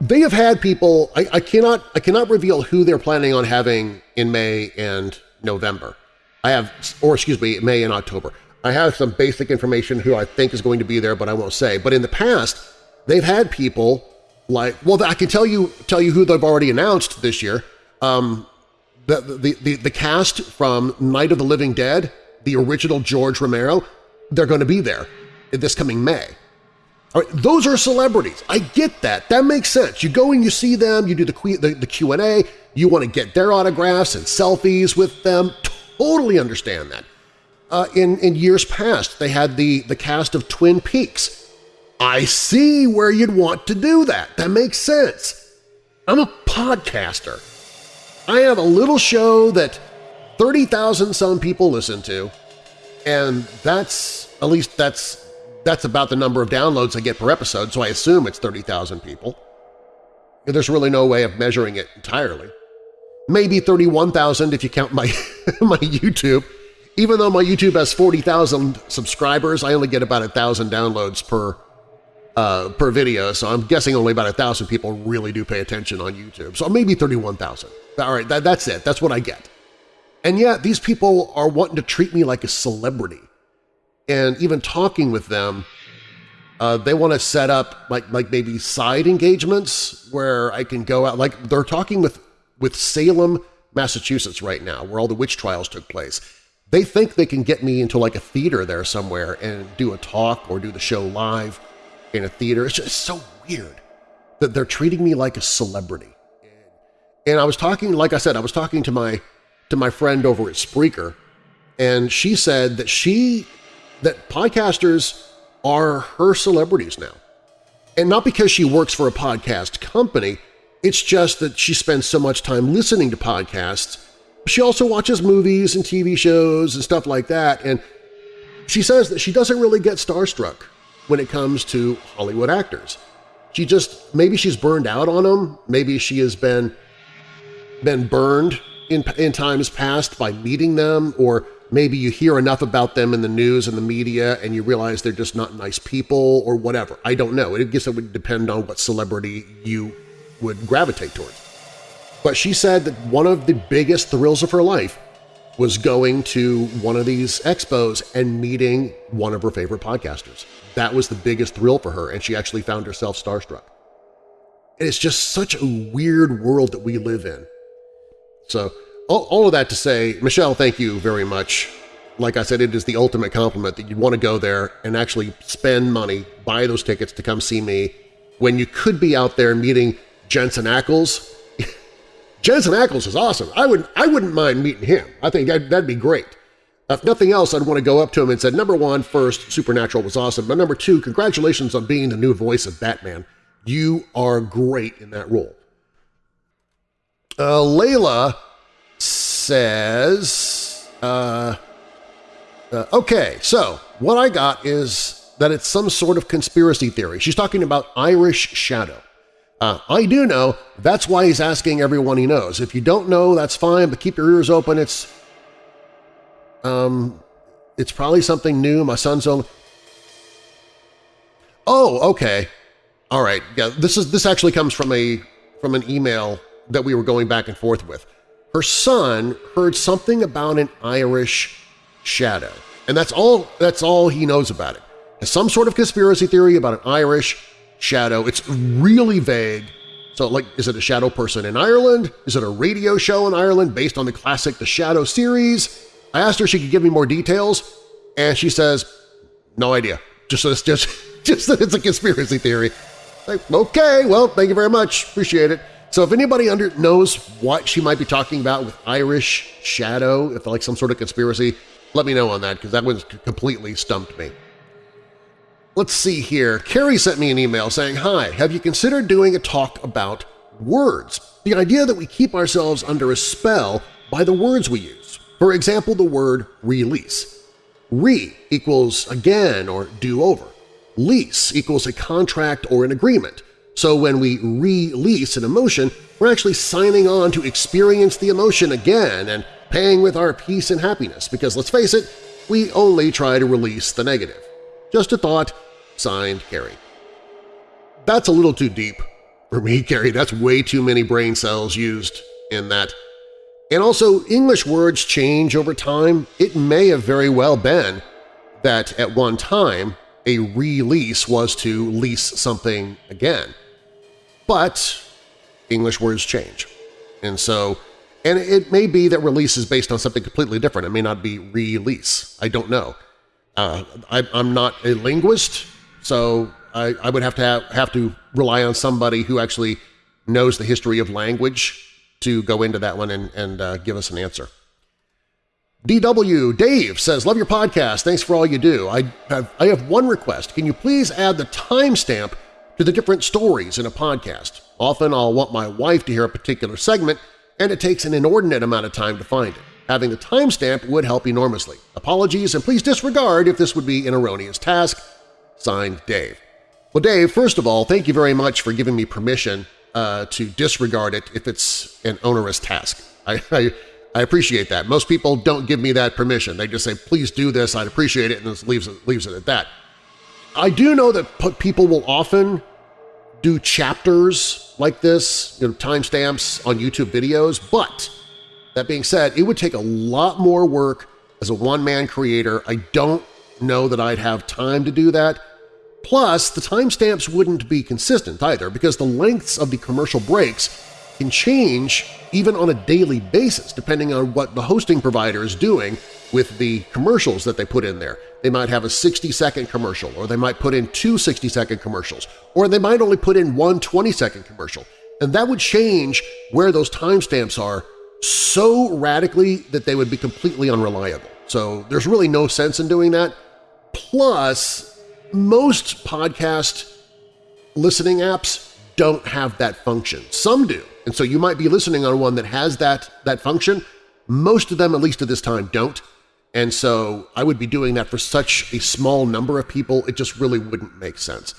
They have had people, I, I, cannot, I cannot reveal who they're planning on having in May and November. I have, or excuse me, May and October. I have some basic information who I think is going to be there, but I won't say. But in the past, they've had people like, well, I can tell you tell you who they've already announced this year. Um, the, the, the, the cast from Night of the Living Dead, the original George Romero, they're going to be there this coming May. All right, those are celebrities. I get that. That makes sense. You go and you see them, you do the, the, the Q&A, you want to get their autographs and selfies with them. Totally understand that. Uh, in, in years past, they had the, the cast of Twin Peaks. I see where you'd want to do that. That makes sense. I'm a podcaster. I have a little show that 30,000 some people listen to, and that's, at least that's, that's about the number of downloads I get per episode, so I assume it's 30,000 people. There's really no way of measuring it entirely maybe 31,000 if you count my, my YouTube. Even though my YouTube has 40,000 subscribers, I only get about 1,000 downloads per, uh, per video, so I'm guessing only about 1,000 people really do pay attention on YouTube. So maybe 31,000. All right, that, that's it. That's what I get. And yet these people are wanting to treat me like a celebrity. And even talking with them, uh, they want to set up like, like maybe side engagements where I can go out. Like they're talking with with Salem, Massachusetts right now, where all the witch trials took place. They think they can get me into like a theater there somewhere and do a talk or do the show live in a theater. It's just so weird that they're treating me like a celebrity. And I was talking, like I said, I was talking to my to my friend over at Spreaker, and she said that she that podcasters are her celebrities now. And not because she works for a podcast company, it's just that she spends so much time listening to podcasts. She also watches movies and TV shows and stuff like that, and she says that she doesn't really get starstruck when it comes to Hollywood actors. She just, maybe she's burned out on them, maybe she has been, been burned in, in times past by meeting them, or maybe you hear enough about them in the news and the media and you realize they're just not nice people or whatever. I don't know. I guess it would depend on what celebrity you would gravitate towards. But she said that one of the biggest thrills of her life was going to one of these expos and meeting one of her favorite podcasters. That was the biggest thrill for her, and she actually found herself starstruck. And it's just such a weird world that we live in. So all, all of that to say, Michelle, thank you very much. Like I said, it is the ultimate compliment that you'd want to go there and actually spend money, buy those tickets to come see me when you could be out there meeting Jensen Ackles. Jensen Ackles is awesome. I, would, I wouldn't mind meeting him. I think that'd, that'd be great. If nothing else, I'd want to go up to him and say, number one, first, Supernatural was awesome, but number two, congratulations on being the new voice of Batman. You are great in that role. Uh, Layla says, uh, uh, okay, so what I got is that it's some sort of conspiracy theory. She's talking about Irish Shadow. Uh, I do know. That's why he's asking everyone he knows. If you don't know, that's fine, but keep your ears open. It's um, it's probably something new. My son's only... Oh, okay. All right, yeah, this is this actually comes from a from an email that we were going back and forth with. Her son heard something about an Irish shadow, and that's all that's all he knows about it. Has some sort of conspiracy theory about an Irish shadow. It's really vague. So, like, is it a shadow person in Ireland? Is it a radio show in Ireland based on the classic The Shadow series? I asked her if she could give me more details, and she says, no idea. Just, just, just, just that it's a conspiracy theory. Like, okay, well, thank you very much. Appreciate it. So if anybody under knows what she might be talking about with Irish shadow, if like some sort of conspiracy, let me know on that because that one completely stumped me. Let's see here. Carrie sent me an email saying, Hi, have you considered doing a talk about words? The idea that we keep ourselves under a spell by the words we use. For example, the word release. Re equals again or do over. Lease equals a contract or an agreement. So when we release an emotion, we're actually signing on to experience the emotion again and paying with our peace and happiness because, let's face it, we only try to release the negative. Just a thought, signed Carrie. That's a little too deep for me, Carrie. That's way too many brain cells used in that. And also, English words change over time. It may have very well been that at one time a release was to lease something again. But English words change. And so, and it may be that release is based on something completely different. It may not be release. I don't know. Uh, I, am not a linguist, so I, I would have to have, have to rely on somebody who actually knows the history of language to go into that one and, and uh, give us an answer. DW Dave says, love your podcast. Thanks for all you do. I have, I have one request. Can you please add the timestamp to the different stories in a podcast? Often I'll want my wife to hear a particular segment, and it takes an inordinate amount of time to find it. Having the timestamp would help enormously. Apologies, and please disregard if this would be an erroneous task. Signed, Dave. Well, Dave, first of all, thank you very much for giving me permission uh, to disregard it if it's an onerous task. I, I I appreciate that. Most people don't give me that permission. They just say, please do this, I'd appreciate it, and it leaves it, leaves it at that. I do know that people will often do chapters like this, you know, timestamps on YouTube videos, but that being said, it would take a lot more work as a one-man creator. I don't know that I'd have time to do that. Plus, the timestamps wouldn't be consistent either because the lengths of the commercial breaks can change even on a daily basis depending on what the hosting provider is doing with the commercials that they put in there. They might have a 60-second commercial, or they might put in two 60-second commercials, or they might only put in one 20-second commercial. And that would change where those timestamps are so radically that they would be completely unreliable. So there's really no sense in doing that. Plus, most podcast listening apps don't have that function. Some do, and so you might be listening on one that has that, that function. Most of them, at least at this time, don't. And so I would be doing that for such a small number of people, it just really wouldn't make sense.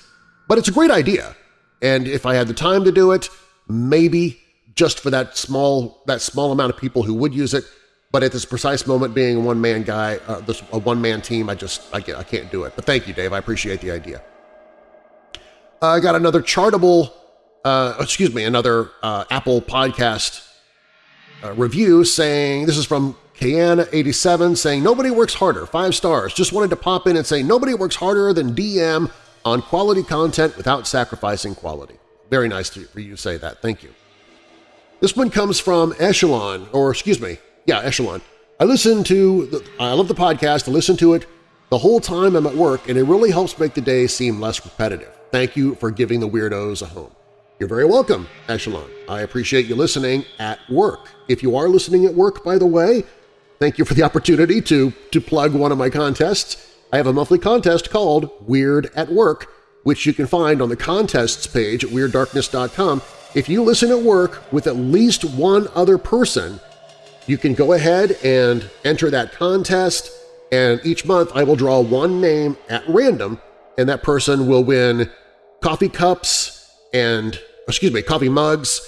But it's a great idea. And if I had the time to do it, maybe just for that small, that small amount of people who would use it. But at this precise moment, being a one-man guy, uh, this, a one-man team, I just I, I can't do it. But thank you, Dave. I appreciate the idea. Uh, I got another Chartable uh, excuse me, another uh, Apple podcast uh, review saying, this is from Kayana87 saying, nobody works harder, five stars. Just wanted to pop in and say nobody works harder than DM on quality content without sacrificing quality. Very nice to, for you to say that. Thank you. This one comes from Echelon, or excuse me, yeah, Echelon. I listen to, the, I love the podcast, I listen to it the whole time I'm at work, and it really helps make the day seem less repetitive. Thank you for giving the weirdos a home. You're very welcome, Echelon. I appreciate you listening at work. If you are listening at work, by the way, thank you for the opportunity to, to plug one of my contests. I have a monthly contest called Weird at Work, which you can find on the contests page at WeirdDarkness.com. If you listen at work with at least one other person, you can go ahead and enter that contest, and each month I will draw one name at random, and that person will win coffee cups and excuse me, coffee mugs,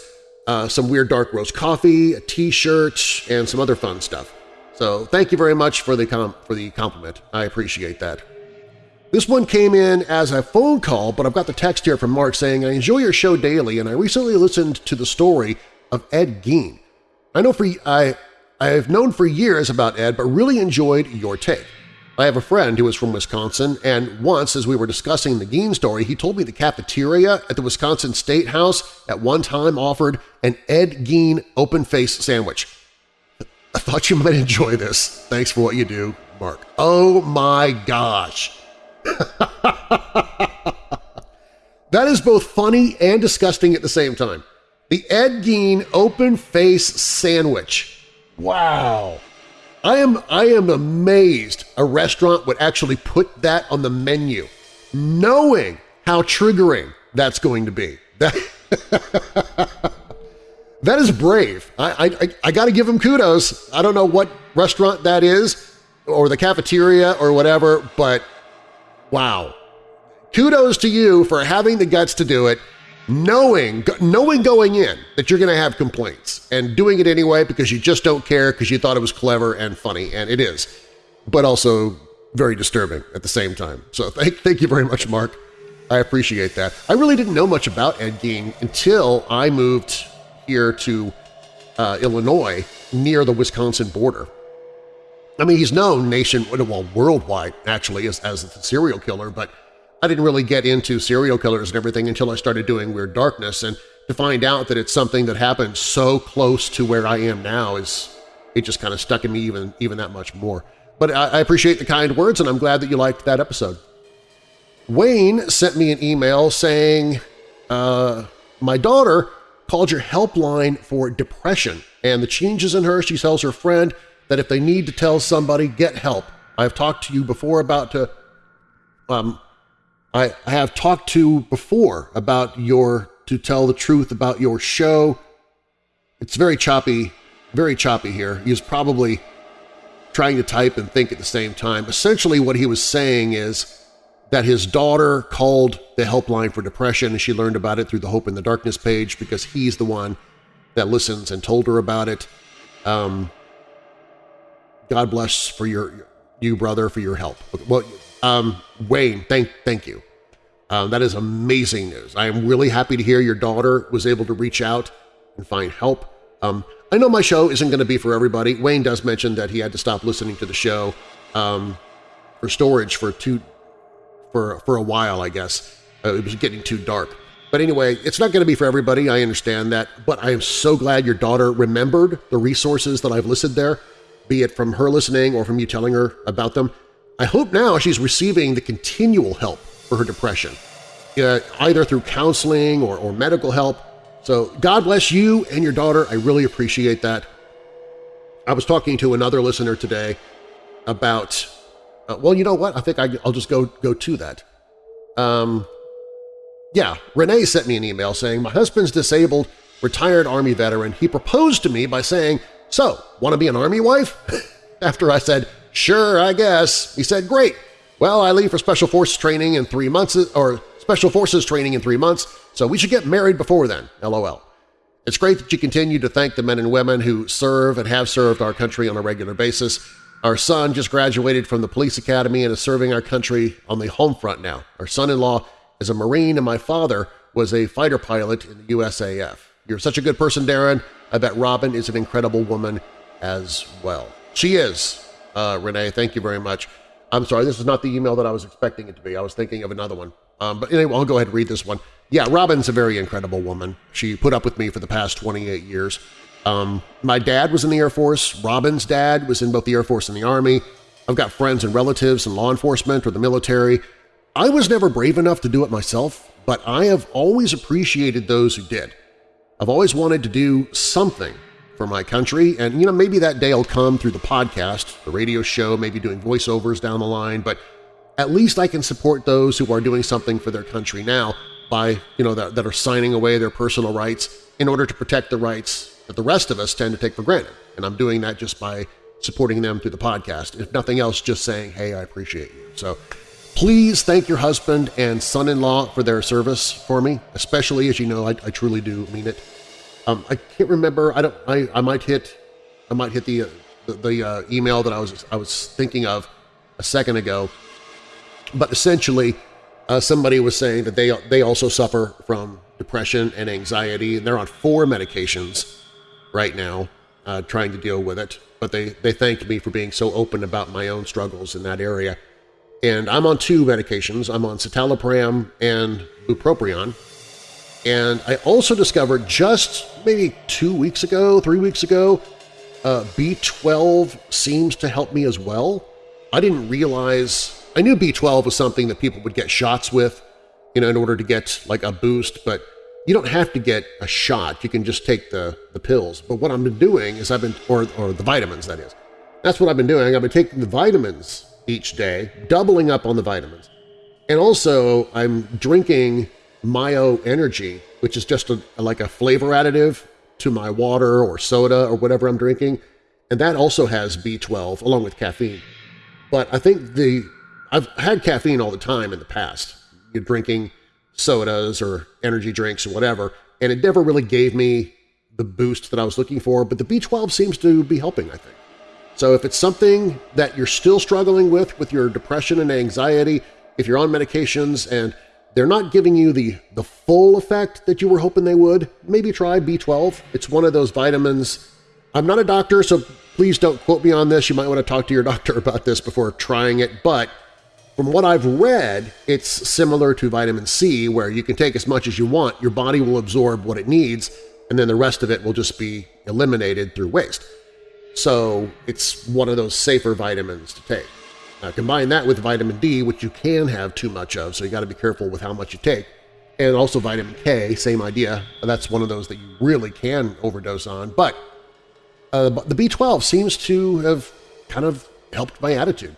uh, some weird dark roast coffee, a t-shirt, and some other fun stuff. So thank you very much for the, for the compliment. I appreciate that. This one came in as a phone call, but I've got the text here from Mark saying, I enjoy your show daily and I recently listened to the story of Ed Gein. I know for I, I've known for years about Ed, but really enjoyed your take. I have a friend who is from Wisconsin, and once as we were discussing the Gein story, he told me the cafeteria at the Wisconsin State House at one time offered an Ed Gein open-face sandwich. I thought you might enjoy this. Thanks for what you do, Mark. Oh my gosh! that is both funny and disgusting at the same time. The Ed Gein Open Face Sandwich. Wow! I am, I am amazed a restaurant would actually put that on the menu, knowing how triggering that's going to be. That, is brave. I, I, I got to give them kudos. I don't know what restaurant that is or the cafeteria or whatever, but wow. Kudos to you for having the guts to do it knowing, knowing going in that you're going to have complaints and doing it anyway because you just don't care because you thought it was clever and funny, and it is, but also very disturbing at the same time. So thank, thank you very much, Mark. I appreciate that. I really didn't know much about Ed Gein until I moved here to uh, Illinois near the Wisconsin border. I mean, he's known nation, well, worldwide, actually, as, as a serial killer, but I didn't really get into serial killers and everything until I started doing Weird Darkness, and to find out that it's something that happened so close to where I am now is it just kind of stuck in me even, even that much more. But I, I appreciate the kind words, and I'm glad that you liked that episode. Wayne sent me an email saying, uh, my daughter called your helpline for depression, and the changes in her, she tells her friend that if they need to tell somebody, get help. I've talked to you before about to um, I, I have talked to before about your, to tell the truth about your show. It's very choppy, very choppy here. He was probably trying to type and think at the same time. Essentially what he was saying is that his daughter called the helpline for depression and she learned about it through the Hope in the Darkness page because he's the one that listens and told her about it. Um, God bless for your you, brother, for your help. Well, um, Wayne, thank, thank you. Uh, that is amazing news. I am really happy to hear your daughter was able to reach out and find help. Um, I know my show isn't going to be for everybody. Wayne does mention that he had to stop listening to the show um, for storage for two for for a while, I guess. Uh, it was getting too dark. But anyway, it's not going to be for everybody, I understand that, but I am so glad your daughter remembered the resources that I've listed there, be it from her listening or from you telling her about them. I hope now she's receiving the continual help for her depression, uh, either through counseling or, or medical help. So God bless you and your daughter. I really appreciate that. I was talking to another listener today about, uh, well, you know what? I think I, will just go, go to that. Um, yeah, Renee sent me an email saying, my husband's disabled, retired Army veteran. He proposed to me by saying, so, want to be an Army wife? After I said, sure, I guess. He said, great. Well, I leave for Special Forces training in three months, or Special Forces training in three months, so we should get married before then, lol. It's great that you continue to thank the men and women who serve and have served our country on a regular basis. Our son just graduated from the police academy and is serving our country on the home front now. Our son-in-law is a Marine and my father was a fighter pilot in the USAF. You're such a good person, Darren. I bet Robin is an incredible woman as well. She is. Uh, Renee, thank you very much. I'm sorry, this is not the email that I was expecting it to be. I was thinking of another one. Um, but anyway, I'll go ahead and read this one. Yeah, Robin's a very incredible woman. She put up with me for the past 28 years. Um, my dad was in the Air Force. Robin's dad was in both the Air Force and the Army. I've got friends and relatives in law enforcement or the military. I was never brave enough to do it myself, but I have always appreciated those who did. I've always wanted to do something for my country, and you know maybe that day will come through the podcast, the radio show, maybe doing voiceovers down the line, but at least I can support those who are doing something for their country now by, you know, that, that are signing away their personal rights in order to protect the rights that the rest of us tend to take for granted. And I'm doing that just by supporting them through the podcast. If nothing else, just saying, hey, I appreciate you. So please thank your husband and son-in-law for their service for me, especially as you know I, I truly do mean it. Um, I can't remember. I don't. I, I might hit. I might hit the uh, the, the uh, email that I was I was thinking of a second ago. But essentially, uh, somebody was saying that they, they also suffer from depression and anxiety, and they're on four medications right now uh, trying to deal with it. But they, they thanked me for being so open about my own struggles in that area. And I'm on two medications. I'm on citalopram and bupropion. And I also discovered just maybe two weeks ago, three weeks ago, uh, B12 seems to help me as well. I didn't realize – I knew B12 was something that people would get shots with you know, in order to get like a boost, but you don't have to get a shot. You can just take the, the pills. But what I've been doing is I've been – or, or the vitamins, that is. That's what I've been doing. I've been taking the vitamins each day, doubling up on the vitamins. And also I'm drinking MiO Energy, which is just a, like a flavor additive to my water or soda or whatever I'm drinking, and that also has B12 along with caffeine. But I think the I've had caffeine all the time in the past. You're drinking sodas or energy drinks or whatever, and it never really gave me the boost that I was looking for, but the B12 seems to be helping, I think. So if it's something that you're still struggling with, with your depression and anxiety, if you're on medications and they're not giving you the, the full effect that you were hoping they would, maybe try B12. It's one of those vitamins. I'm not a doctor, so please don't quote me on this. You might want to talk to your doctor about this before trying it, but from what I've read, it's similar to vitamin C where you can take as much as you want, your body will absorb what it needs, and then the rest of it will just be eliminated through waste. So it's one of those safer vitamins to take. Now combine that with vitamin D, which you can have too much of, so you got to be careful with how much you take, and also vitamin K, same idea. That's one of those that you really can overdose on, but uh, the B12 seems to have kind of helped my attitude.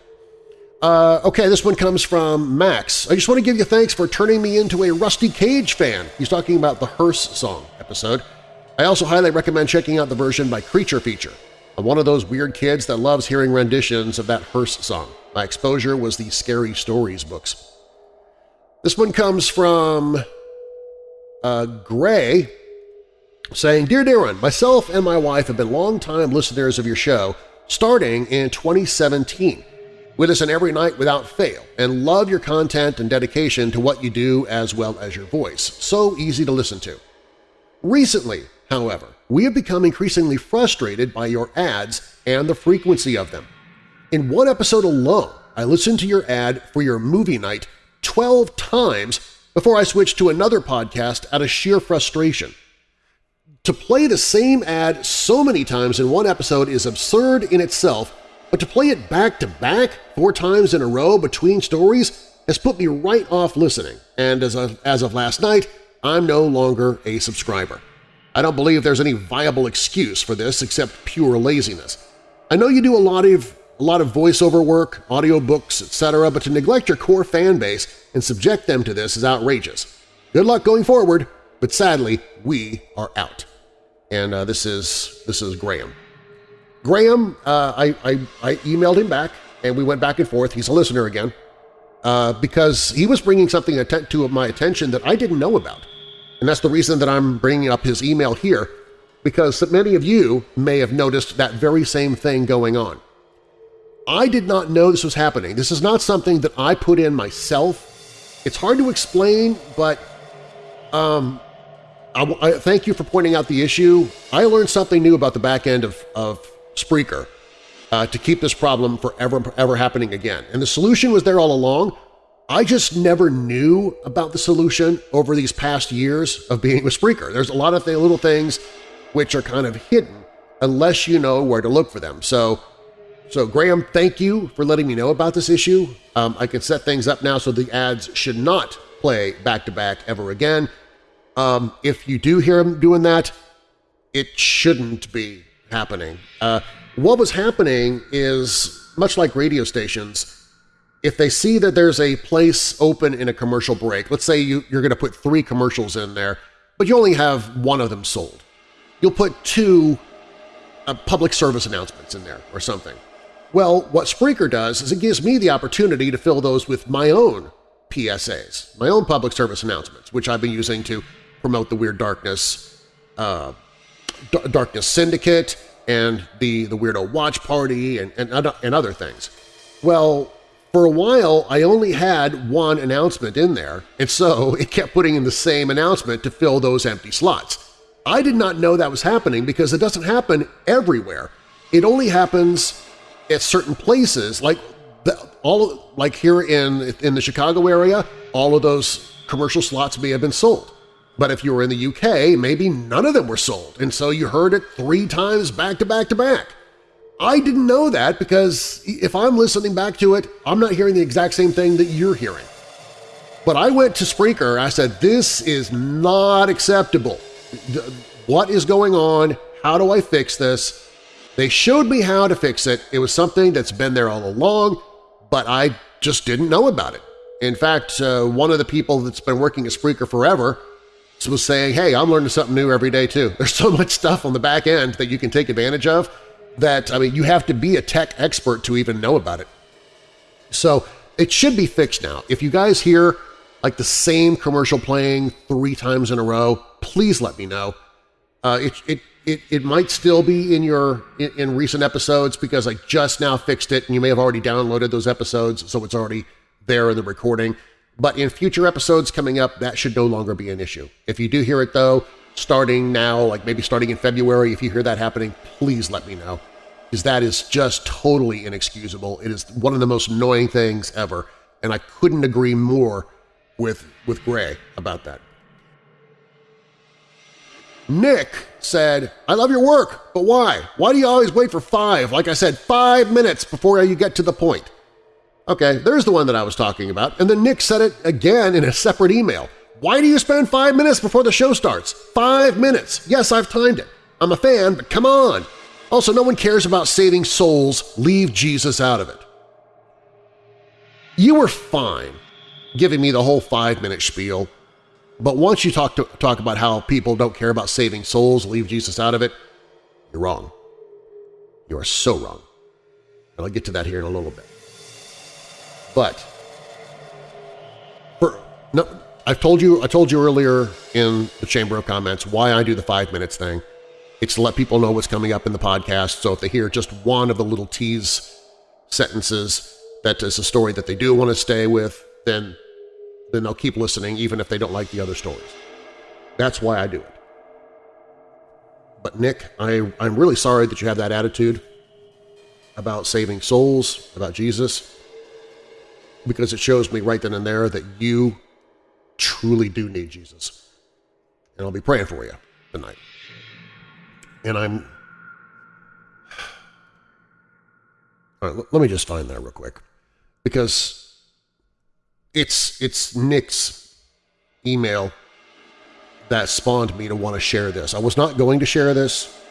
Uh, okay, this one comes from Max. I just want to give you thanks for turning me into a Rusty Cage fan. He's talking about the Hearse song episode. I also highly recommend checking out the version by Creature Feature. I'm one of those weird kids that loves hearing renditions of that Hearse song. My exposure was the Scary Stories books. This one comes from uh, Gray saying, Dear Darren, myself and my wife have been long-time listeners of your show starting in 2017. We listen every night without fail and love your content and dedication to what you do as well as your voice. So easy to listen to. Recently, however, we have become increasingly frustrated by your ads and the frequency of them. In one episode alone, I listened to your ad for your movie night 12 times before I switched to another podcast out of sheer frustration. To play the same ad so many times in one episode is absurd in itself, but to play it back-to-back -back four times in a row between stories has put me right off listening, and as of, as of last night, I'm no longer a subscriber. I don't believe there's any viable excuse for this except pure laziness. I know you do a lot of a lot of voiceover work, audiobooks, etc., but to neglect your core fan base and subject them to this is outrageous. Good luck going forward, but sadly, we are out. And uh, this is this is Graham. Graham, uh, I, I, I, emailed him back, and we went back and forth. He's a listener again, uh, because he was bringing something to my attention that I didn't know about. And that's the reason that I'm bringing up his email here, because many of you may have noticed that very same thing going on. I did not know this was happening. This is not something that I put in myself. It's hard to explain, but um, I, I, thank you for pointing out the issue. I learned something new about the back end of, of Spreaker uh, to keep this problem from ever, ever happening again. And the solution was there all along. I just never knew about the solution over these past years of being with Spreaker. There's a lot of th little things which are kind of hidden unless you know where to look for them. So so Graham, thank you for letting me know about this issue. Um, I can set things up now so the ads should not play back-to-back -back ever again. Um, if you do hear him doing that, it shouldn't be happening. Uh, what was happening is, much like radio stations, if they see that there's a place open in a commercial break, let's say you, you're going to put three commercials in there, but you only have one of them sold. You'll put two uh, public service announcements in there or something. Well, what Spreaker does is it gives me the opportunity to fill those with my own PSAs, my own public service announcements, which I've been using to promote the Weird Darkness, uh, Darkness Syndicate and the, the Weirdo Watch Party and, and, and other things. Well, For a while, I only had one announcement in there, and so it kept putting in the same announcement to fill those empty slots. I did not know that was happening because it doesn't happen everywhere. It only happens at certain places, like the, all like here in in the Chicago area, all of those commercial slots may have been sold. But if you were in the UK, maybe none of them were sold, and so you heard it three times back to back to back. I didn't know that because if I'm listening back to it, I'm not hearing the exact same thing that you're hearing. But I went to Spreaker, I said, this is not acceptable. What is going on? How do I fix this? They showed me how to fix it. It was something that's been there all along, but I just didn't know about it. In fact, uh, one of the people that's been working at Spreaker forever was saying, hey, I'm learning something new every day too. There's so much stuff on the back end that you can take advantage of that, I mean, you have to be a tech expert to even know about it. So it should be fixed now. If you guys hear like the same commercial playing three times in a row, please let me know. Uh, it, it, it, it might still be in your in, in recent episodes because I just now fixed it and you may have already downloaded those episodes, so it's already there in the recording. But in future episodes coming up, that should no longer be an issue. If you do hear it, though, starting now, like maybe starting in February, if you hear that happening, please let me know. Because that is just totally inexcusable. It is one of the most annoying things ever, and I couldn't agree more with, with Gray about that. Nick said, I love your work, but why? Why do you always wait for five? Like I said, five minutes before you get to the point. Okay, there's the one that I was talking about, and then Nick said it again in a separate email. Why do you spend five minutes before the show starts? Five minutes! Yes, I've timed it. I'm a fan, but come on! Also, no one cares about saving souls. Leave Jesus out of it. You were fine giving me the whole five-minute spiel, but once you talk, to, talk about how people don't care about saving souls, leave Jesus out of it, you're wrong. You are so wrong. And I'll get to that here in a little bit. But for no, I've told you I told you earlier in the Chamber of Comments why I do the five minutes thing. It's to let people know what's coming up in the podcast, so if they hear just one of the little tease sentences that is a story that they do want to stay with, then, then they'll keep listening even if they don't like the other stories. That's why I do it. But Nick, I, I'm really sorry that you have that attitude about saving souls, about Jesus because it shows me right then and there that you truly do need Jesus. And I'll be praying for you tonight. And I'm... All right, let me just find that real quick. Because it's, it's Nick's email that spawned me to want to share this. I was not going to share this,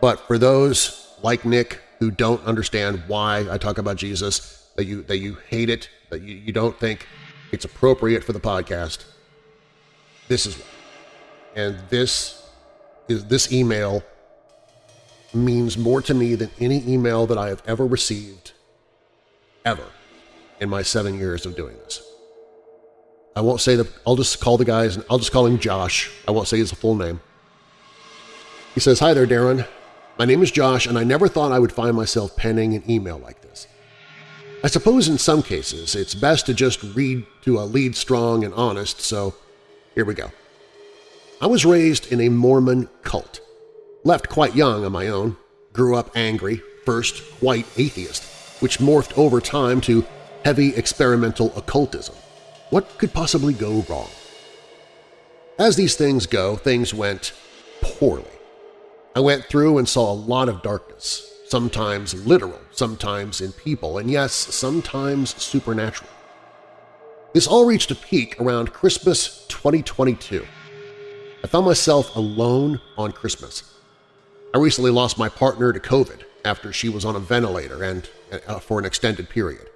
but for those like Nick who don't understand why I talk about Jesus, that you that you hate it, that you, you don't think it's appropriate for the podcast, this is why. And this is this email means more to me than any email that I have ever received ever in my seven years of doing this. I won't say that, I'll just call the guys, I'll just call him Josh. I won't say his full name. He says, Hi there, Darren. My name is Josh, and I never thought I would find myself penning an email like this. I suppose in some cases it's best to just read to a lead strong and honest, so here we go. I was raised in a Mormon cult. Left quite young on my own, grew up angry, first white atheist, which morphed over time to heavy experimental occultism. What could possibly go wrong? As these things go, things went poorly. I went through and saw a lot of darkness, sometimes literal, sometimes in people, and yes, sometimes supernatural. This all reached a peak around Christmas 2022. I found myself alone on Christmas. I recently lost my partner to COVID after she was on a ventilator and uh, for an extended period.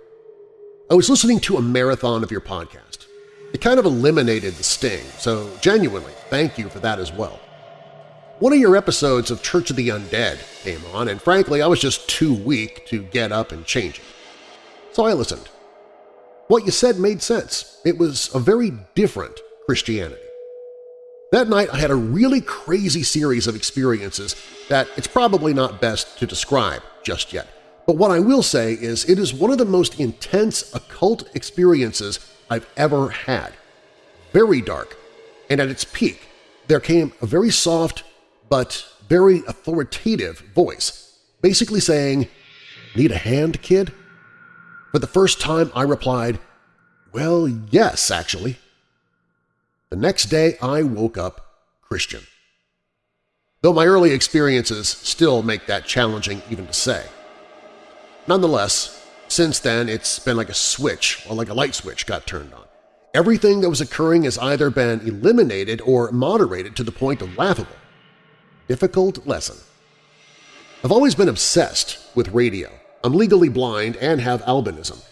I was listening to a marathon of your podcast. It kind of eliminated the sting, so genuinely, thank you for that as well. One of your episodes of Church of the Undead came on, and frankly I was just too weak to get up and change it. So I listened. What you said made sense. It was a very different Christianity. That night I had a really crazy series of experiences that it's probably not best to describe just yet, But what I will say is it is one of the most intense occult experiences I've ever had. Very dark, and at its peak, there came a very soft but very authoritative voice, basically saying, Need a hand, kid? For the first time I replied, Well, yes, actually. The next day I woke up Christian. Though my early experiences still make that challenging even to say. Nonetheless, since then it's been like a switch or like a light switch got turned on. Everything that was occurring has either been eliminated or moderated to the point of laughable. Difficult lesson. I've always been obsessed with radio. I'm legally blind and have albinism.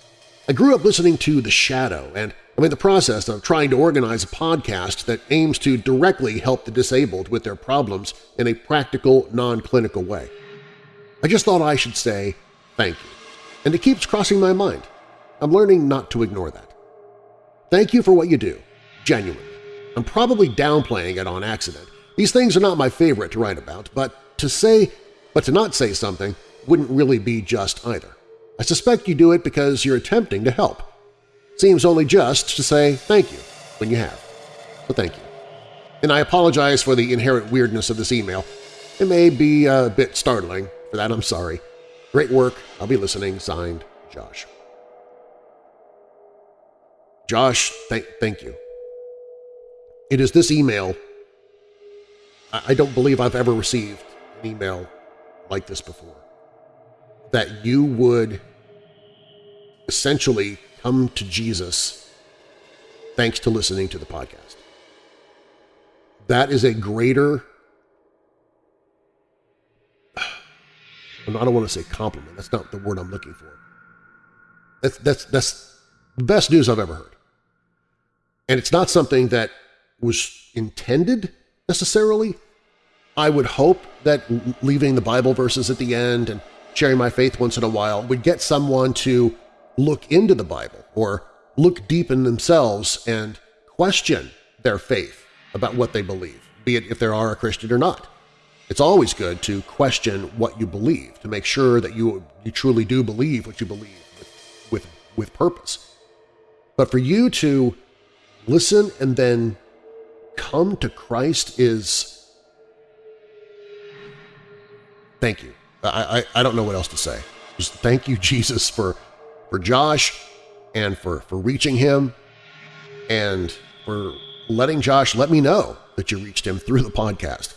I grew up listening to The Shadow, and I'm in the process of trying to organize a podcast that aims to directly help the disabled with their problems in a practical, non-clinical way. I just thought I should say thank you, and it keeps crossing my mind. I'm learning not to ignore that. Thank you for what you do, genuinely. I'm probably downplaying it on accident. These things are not my favorite to write about, but to say, but to not say something wouldn't really be just either. I suspect you do it because you're attempting to help. Seems only just to say thank you when you have. So thank you. And I apologize for the inherent weirdness of this email. It may be a bit startling. For that, I'm sorry. Great work. I'll be listening. Signed, Josh. Josh, th thank you. It is this email. I, I don't believe I've ever received an email like this before. That you would essentially come to Jesus thanks to listening to the podcast. That is a greater, I don't want to say compliment, that's not the word I'm looking for. That's, that's, that's the best news I've ever heard. And it's not something that was intended necessarily. I would hope that leaving the Bible verses at the end and sharing my faith once in a while would get someone to look into the Bible or look deep in themselves and question their faith about what they believe, be it if they are a Christian or not. It's always good to question what you believe, to make sure that you, you truly do believe what you believe with, with, with purpose. But for you to listen and then come to Christ is thank you. I, I, I don't know what else to say. Just thank you, Jesus, for, for Josh and for, for reaching him and for letting Josh let me know that you reached him through the podcast.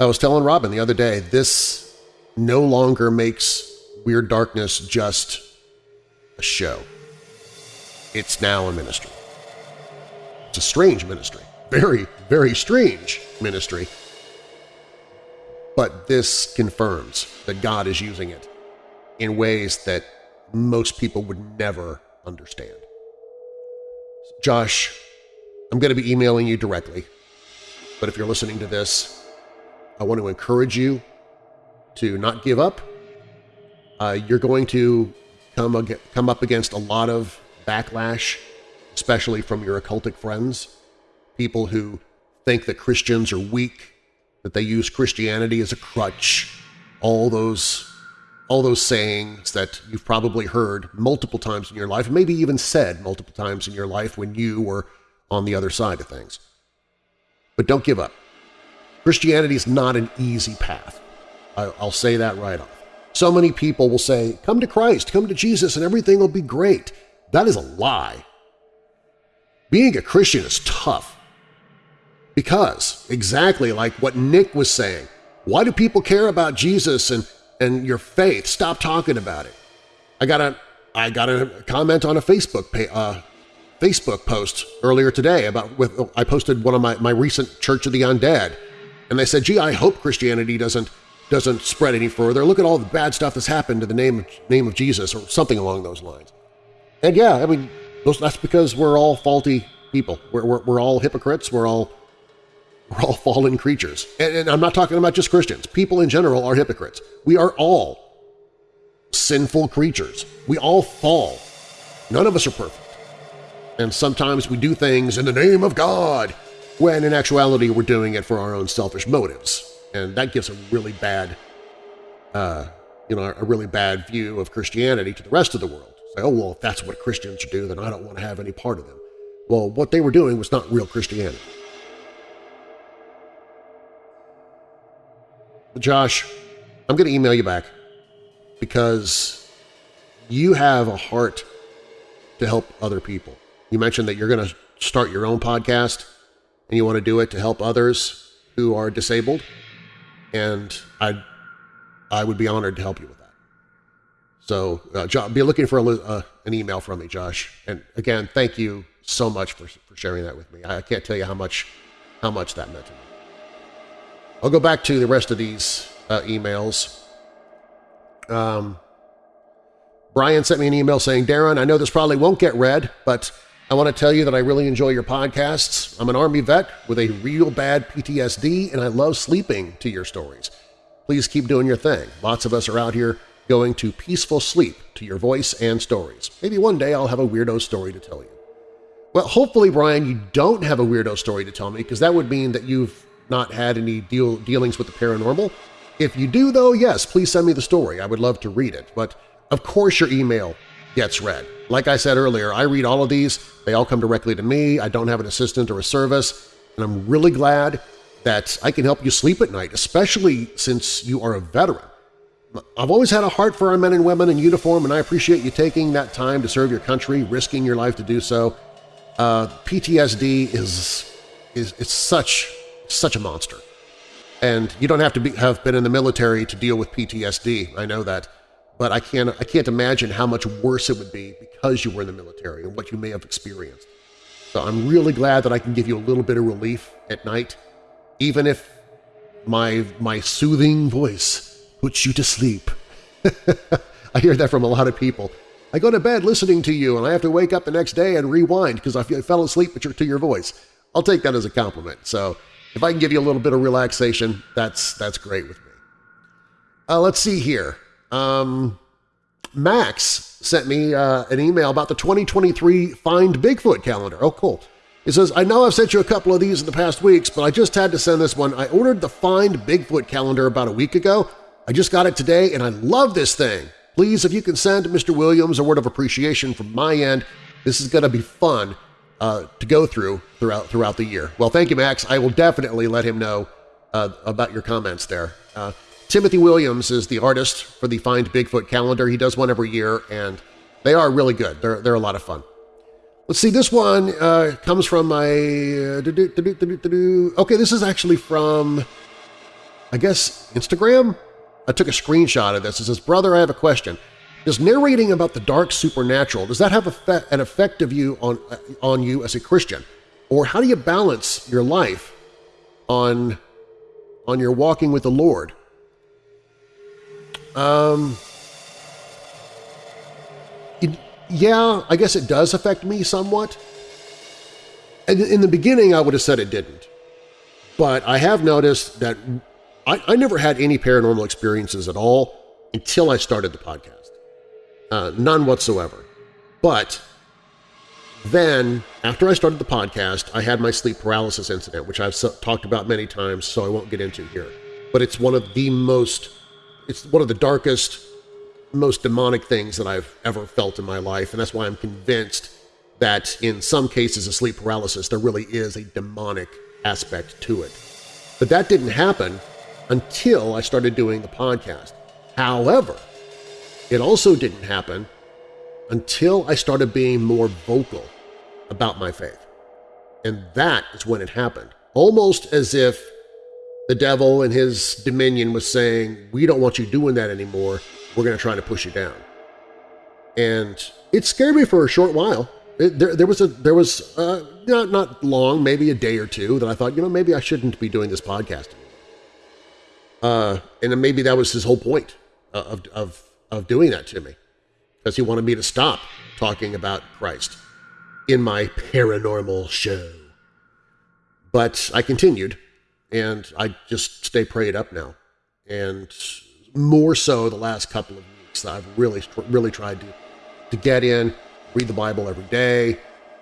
I was telling Robin the other day, this no longer makes Weird Darkness just a show. It's now a ministry. It's a strange ministry. Very, very strange ministry. But this confirms that God is using it in ways that most people would never understand. Josh, I'm going to be emailing you directly, but if you're listening to this, I want to encourage you to not give up. Uh, you're going to come, come up against a lot of backlash especially from your occultic friends, people who think that Christians are weak, that they use Christianity as a crutch, all those, all those sayings that you've probably heard multiple times in your life, maybe even said multiple times in your life when you were on the other side of things. But don't give up. Christianity is not an easy path. I'll say that right off. So many people will say, come to Christ, come to Jesus, and everything will be great. That is a lie. Being a Christian is tough because, exactly like what Nick was saying, why do people care about Jesus and, and your faith? Stop talking about it. I got a, I got a comment on a Facebook uh, Facebook post earlier today about with I posted one of my, my recent Church of the Undead, and they said, gee, I hope Christianity doesn't doesn't spread any further. Look at all the bad stuff that's happened to the name of, name of Jesus or something along those lines. And yeah, I mean, that's because we're all faulty people. We're, we're, we're all hypocrites. We're all we're all fallen creatures. And, and I'm not talking about just Christians. People in general are hypocrites. We are all sinful creatures. We all fall. None of us are perfect. And sometimes we do things in the name of God, when in actuality we're doing it for our own selfish motives. And that gives a really bad, uh, you know, a really bad view of Christianity to the rest of the world. Say, oh, well, if that's what Christians do, then I don't want to have any part of them. Well, what they were doing was not real Christianity. But Josh, I'm going to email you back because you have a heart to help other people. You mentioned that you're going to start your own podcast and you want to do it to help others who are disabled, and I, I would be honored to help you with that. So uh, be looking for a, uh, an email from me, Josh. And again, thank you so much for, for sharing that with me. I can't tell you how much, how much that meant to me. I'll go back to the rest of these uh, emails. Um, Brian sent me an email saying, Darren, I know this probably won't get read, but I want to tell you that I really enjoy your podcasts. I'm an Army vet with a real bad PTSD, and I love sleeping to your stories. Please keep doing your thing. Lots of us are out here going to peaceful sleep to your voice and stories. Maybe one day I'll have a weirdo story to tell you. Well, hopefully, Brian, you don't have a weirdo story to tell me because that would mean that you've not had any deal dealings with the paranormal. If you do, though, yes, please send me the story. I would love to read it. But of course your email gets read. Like I said earlier, I read all of these. They all come directly to me. I don't have an assistant or a service, and I'm really glad that I can help you sleep at night, especially since you are a veteran. I've always had a heart for our men and women in uniform, and I appreciate you taking that time to serve your country, risking your life to do so. Uh, PTSD is, is it's such, such a monster. And you don't have to be, have been in the military to deal with PTSD. I know that but I can't, I can't imagine how much worse it would be because you were in the military and what you may have experienced. So I'm really glad that I can give you a little bit of relief at night, even if my, my soothing voice puts you to sleep. I hear that from a lot of people. I go to bed listening to you and I have to wake up the next day and rewind because I fell asleep to your voice. I'll take that as a compliment. So if I can give you a little bit of relaxation, that's, that's great with me. Uh, let's see here. Um, Max sent me uh, an email about the 2023 Find Bigfoot calendar. Oh, cool. He says, I know I've sent you a couple of these in the past weeks, but I just had to send this one. I ordered the Find Bigfoot calendar about a week ago. I just got it today, and I love this thing. Please, if you can send Mr. Williams a word of appreciation from my end, this is going to be fun uh, to go through throughout throughout the year. Well, thank you, Max. I will definitely let him know uh, about your comments there. Uh, Timothy Williams is the artist for the Find Bigfoot calendar. He does one every year, and they are really good. They're, they're a lot of fun. Let's see, this one uh, comes from my... Uh, okay, this is actually from, I guess, Instagram? I took a screenshot of this. It says, Brother, I have a question. Does narrating about the dark supernatural, does that have an effect of you on, on you as a Christian? Or how do you balance your life on, on your walking with the Lord? Um, it, yeah, I guess it does affect me somewhat. And in the beginning, I would have said it didn't. But I have noticed that I, I never had any paranormal experiences at all until I started the podcast. Uh, none whatsoever. But then, after I started the podcast, I had my sleep paralysis incident, which I've talked about many times, so I won't get into here. But it's one of the most it's one of the darkest, most demonic things that I've ever felt in my life, and that's why I'm convinced that in some cases of sleep paralysis there really is a demonic aspect to it. But that didn't happen until I started doing the podcast. However, it also didn't happen until I started being more vocal about my faith. And that is when it happened, almost as if the devil and his dominion was saying, we don't want you doing that anymore. We're going to try to push you down. And it scared me for a short while. It, there, there was a there was uh, not not long, maybe a day or two, that I thought, you know, maybe I shouldn't be doing this podcast. Uh, and then maybe that was his whole point of of of doing that to me, because he wanted me to stop talking about Christ in my paranormal show. But I continued, and I just stay prayed up now. And more so the last couple of weeks, that I've really, really tried to, to get in, read the Bible every day,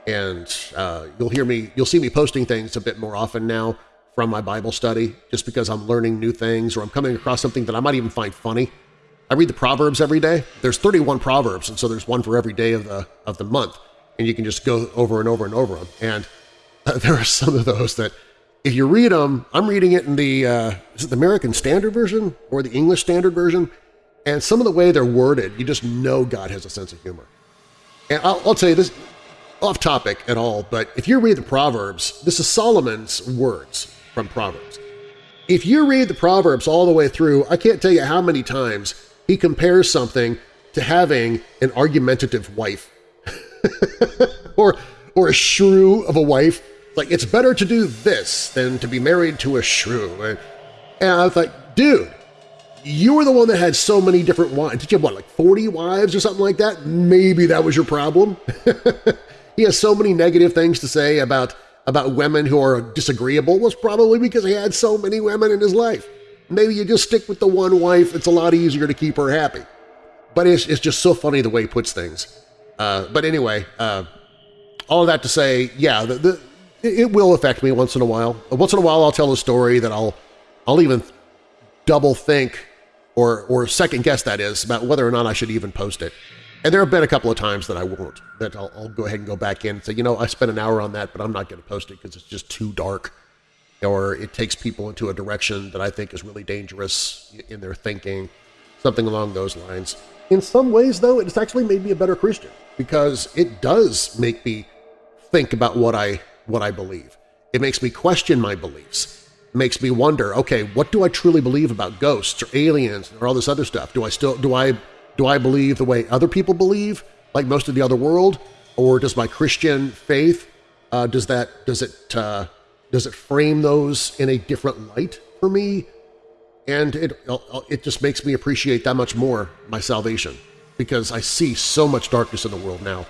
and uh, you'll hear me, you'll see me posting things a bit more often now from my Bible study, just because I'm learning new things or I'm coming across something that I might even find funny. I read the Proverbs every day. There's 31 Proverbs, and so there's one for every day of the, of the month, and you can just go over and over and over them. And there are some of those that if you read them, I'm reading it in the, uh, is it the American Standard Version or the English Standard Version? And some of the way they're worded, you just know God has a sense of humor. And I'll, I'll tell you this, off topic at all, but if you read the Proverbs, this is Solomon's words from Proverbs. If you read the Proverbs all the way through, I can't tell you how many times he compares something to having an argumentative wife or, or a shrew of a wife. Like, it's better to do this than to be married to a shrew. And, I was like, dude, you were the one that had so many different wives. Did you have, what, like 40 wives or something like that? Maybe that was your problem. he has so many negative things to say about, about women who are disagreeable was probably because he had so many women in his life. Maybe you just stick with the one wife. It's a lot easier to keep her happy. But it's, it's just so funny the way he puts things. Uh, but anyway, uh, all that to say, yeah, the, the, it will affect me once in a while. Once in a while I'll tell a story that I'll, I'll even double think or, or second guess that is, about whether or not I should even post it. And there have been a couple of times that I won't, that I'll, I'll go ahead and go back in and say, you know, I spent an hour on that, but I'm not going to post it because it's just too dark or it takes people into a direction that I think is really dangerous in their thinking, something along those lines. In some ways, though, it's actually made me a better Christian because it does make me think about what I, what I believe. It makes me question my beliefs. It makes me wonder, okay, what do I truly believe about ghosts or aliens or all this other stuff? Do I still do I do I believe the way other people believe, like most of the other world, or does my Christian faith uh, does that does it uh, does it frame those in a different light for me? And it, it just makes me appreciate that much more my salvation because I see so much darkness in the world now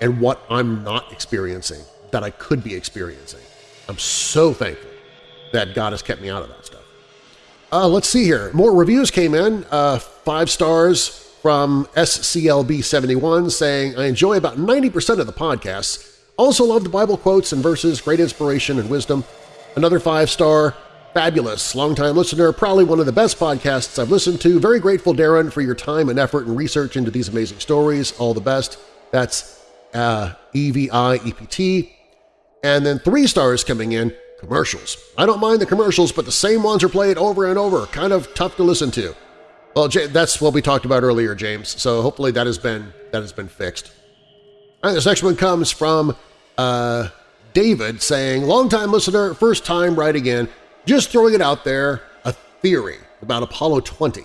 and what I'm not experiencing that I could be experiencing. I'm so thankful that God has kept me out of that stuff. Uh, let's see here. More reviews came in. Uh, five stars from SCLB71 saying, I enjoy about 90% of the podcasts also loved Bible quotes and verses, great inspiration and wisdom. Another five-star, fabulous, longtime listener, probably one of the best podcasts I've listened to. Very grateful, Darren, for your time and effort and research into these amazing stories. All the best. That's uh, EVI-EPT. And then three stars coming in, commercials. I don't mind the commercials, but the same ones are played over and over. Kind of tough to listen to. Well, that's what we talked about earlier, James, so hopefully that has been, that has been fixed. All right, this next one comes from uh, David saying, longtime listener, first time writing in, just throwing it out there, a theory about Apollo 20.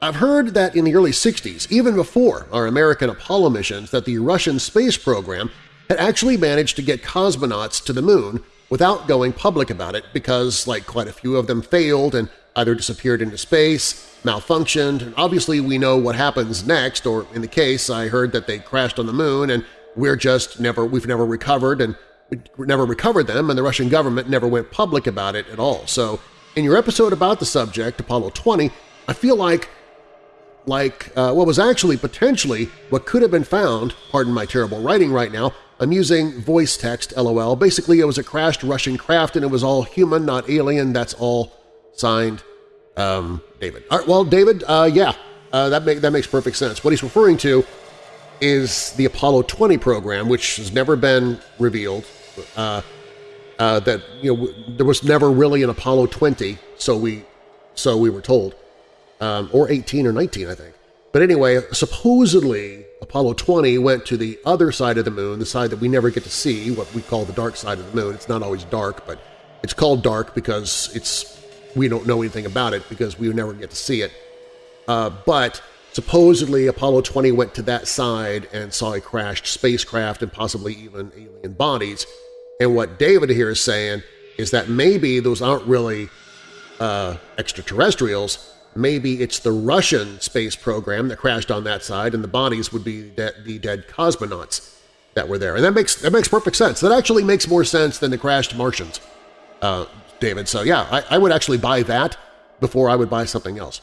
I've heard that in the early 60s, even before our American Apollo missions, that the Russian space program had actually managed to get cosmonauts to the moon without going public about it because, like quite a few of them failed and either disappeared into space, malfunctioned, and obviously we know what happens next, or in the case I heard that they crashed on the moon and we're just never, we've never recovered and never recovered them and the Russian government never went public about it at all. So in your episode about the subject, Apollo 20, I feel like like uh, what was actually potentially what could have been found, pardon my terrible writing right now, I'm using voice text, lol. Basically, it was a crashed Russian craft and it was all human, not alien. That's all signed um, David. All right, well, David, uh, yeah, uh, that, make, that makes perfect sense. What he's referring to is the Apollo 20 program, which has never been revealed. Uh, uh, that you know there was never really an Apollo 20, so we so we were told, um, or 18 or 19, I think. But anyway, supposedly Apollo 20 went to the other side of the moon, the side that we never get to see, what we call the dark side of the moon. It's not always dark, but it's called dark because it's we don't know anything about it because we never get to see it. Uh, but Supposedly, Apollo 20 went to that side and saw a crashed spacecraft and possibly even alien bodies. And what David here is saying is that maybe those aren't really uh, extraterrestrials. Maybe it's the Russian space program that crashed on that side, and the bodies would be the, the dead cosmonauts that were there. And that makes that makes perfect sense. That actually makes more sense than the crashed Martians, uh, David. So yeah, I, I would actually buy that before I would buy something else.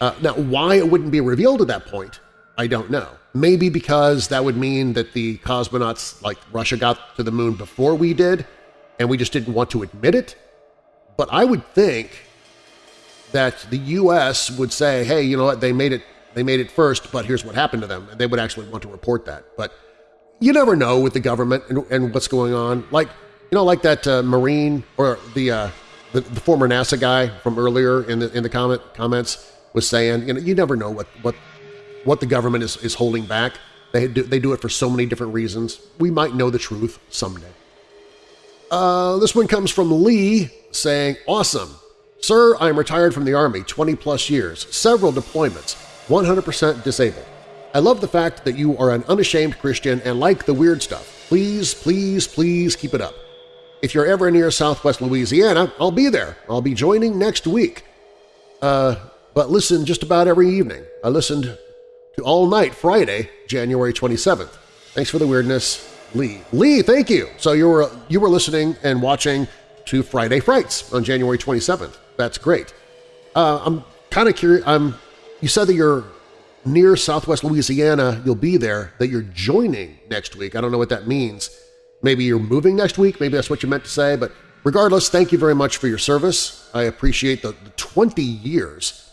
Uh, now, why it wouldn't be revealed at that point, I don't know. Maybe because that would mean that the cosmonauts, like Russia, got to the moon before we did, and we just didn't want to admit it. But I would think that the U.S. would say, hey, you know what, they made it they made it first, but here's what happened to them. And they would actually want to report that. But you never know with the government and, and what's going on. Like, you know, like that uh, Marine or the, uh, the, the former NASA guy from earlier in the in the comment comments was saying, you know, you never know what what what the government is is holding back. They do, they do it for so many different reasons. We might know the truth someday. Uh, this one comes from Lee saying, Awesome. Sir, I am retired from the Army, 20 plus years, several deployments, 100% disabled. I love the fact that you are an unashamed Christian and like the weird stuff. Please, please, please keep it up. If you're ever near southwest Louisiana, I'll be there. I'll be joining next week. Uh, but listen just about every evening. I listened to All Night Friday, January 27th. Thanks for the weirdness, Lee. Lee, thank you! So you were, you were listening and watching to Friday Frights on January 27th. That's great. Uh, I'm kind of curious. I'm, you said that you're near southwest Louisiana. You'll be there, that you're joining next week. I don't know what that means. Maybe you're moving next week. Maybe that's what you meant to say. But regardless, thank you very much for your service. I appreciate the, the 20 years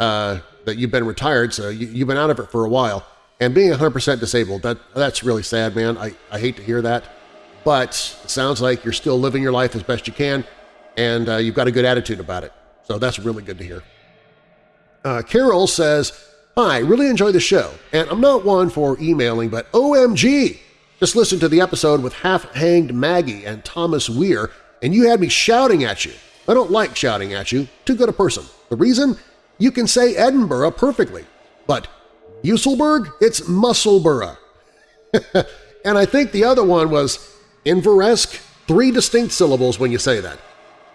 uh, that you've been retired, so you, have been out of it for a while. And being 100% disabled, that that's really sad, man. I, I hate to hear that. But it sounds like you're still living your life as best you can, and uh, you've got a good attitude about it. So that's really good to hear. Uh, Carol says, Hi, really enjoy the show, and I'm not one for emailing, but OMG! Just listened to the episode with Half-Hanged Maggie and Thomas Weir, and you had me shouting at you. I don't like shouting at you. Too good a person. The reason? You can say Edinburgh perfectly, but Musselburgh, it's Musselburgh. and I think the other one was Inveresk, three distinct syllables when you say that.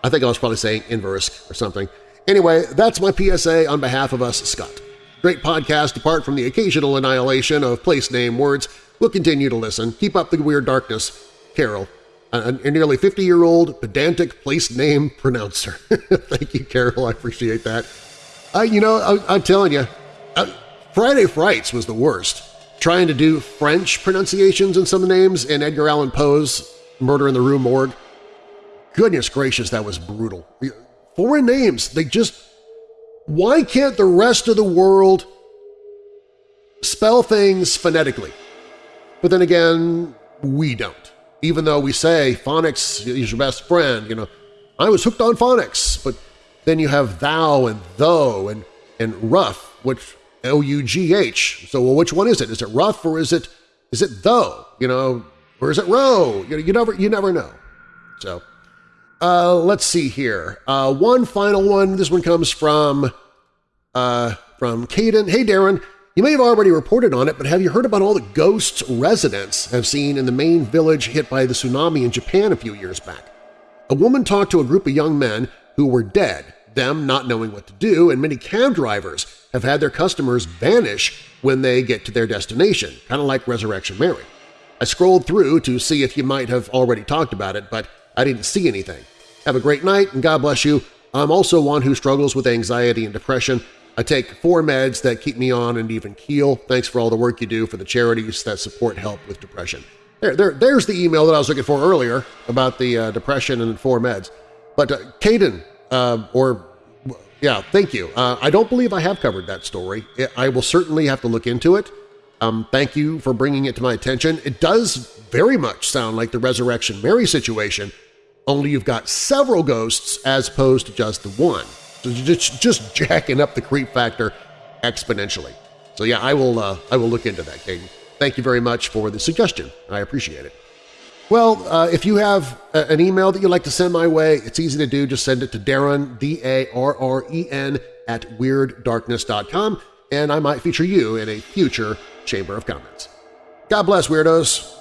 I think I was probably saying Inveresk or something. Anyway, that's my PSA on behalf of us, Scott. Great podcast apart from the occasional annihilation of place name words. We'll continue to listen. Keep up the weird darkness. Carol, a, nearly 50-year-old pedantic place name pronouncer. Thank you, Carol. I appreciate that. I, you know, I, am telling you, uh, Friday Frights was the worst. Trying to do French pronunciations in some names in Edgar Allan Poe's Murder in the Rue Morgue. Goodness gracious, that was brutal. Foreign names, they just… Why can't the rest of the world spell things phonetically? But then again, we don't. Even though we say phonics is your best friend, you know, I was hooked on phonics, but then you have thou and though and, and rough, which O-U-G-H. So well, which one is it? Is it rough or is it is it though? You know, or is it row? You, know, you never you never know. So uh, let's see here. Uh, one final one. This one comes from uh, from Caden. Hey, Darren. You may have already reported on it, but have you heard about all the ghosts residents have seen in the main village hit by the tsunami in Japan a few years back? A woman talked to a group of young men who were dead, them not knowing what to do, and many cab drivers have had their customers vanish when they get to their destination, kind of like Resurrection Mary. I scrolled through to see if you might have already talked about it, but I didn't see anything. Have a great night and God bless you. I'm also one who struggles with anxiety and depression. I take four meds that keep me on an even keel. Thanks for all the work you do for the charities that support help with depression. There, there, there's the email that I was looking for earlier about the uh, depression and four meds. But uh, Caden, uh, or yeah, thank you. Uh, I don't believe I have covered that story. I will certainly have to look into it. Um, thank you for bringing it to my attention. It does very much sound like the Resurrection Mary situation, only you've got several ghosts as opposed to just the one. So just, just jacking up the creep factor exponentially. So yeah, I will, uh, I will look into that, Caden. Thank you very much for the suggestion. I appreciate it. Well, uh, if you have a, an email that you'd like to send my way, it's easy to do. Just send it to Darren, D-A-R-R-E-N, at WeirdDarkness.com, and I might feature you in a future Chamber of Comments. God bless, Weirdos!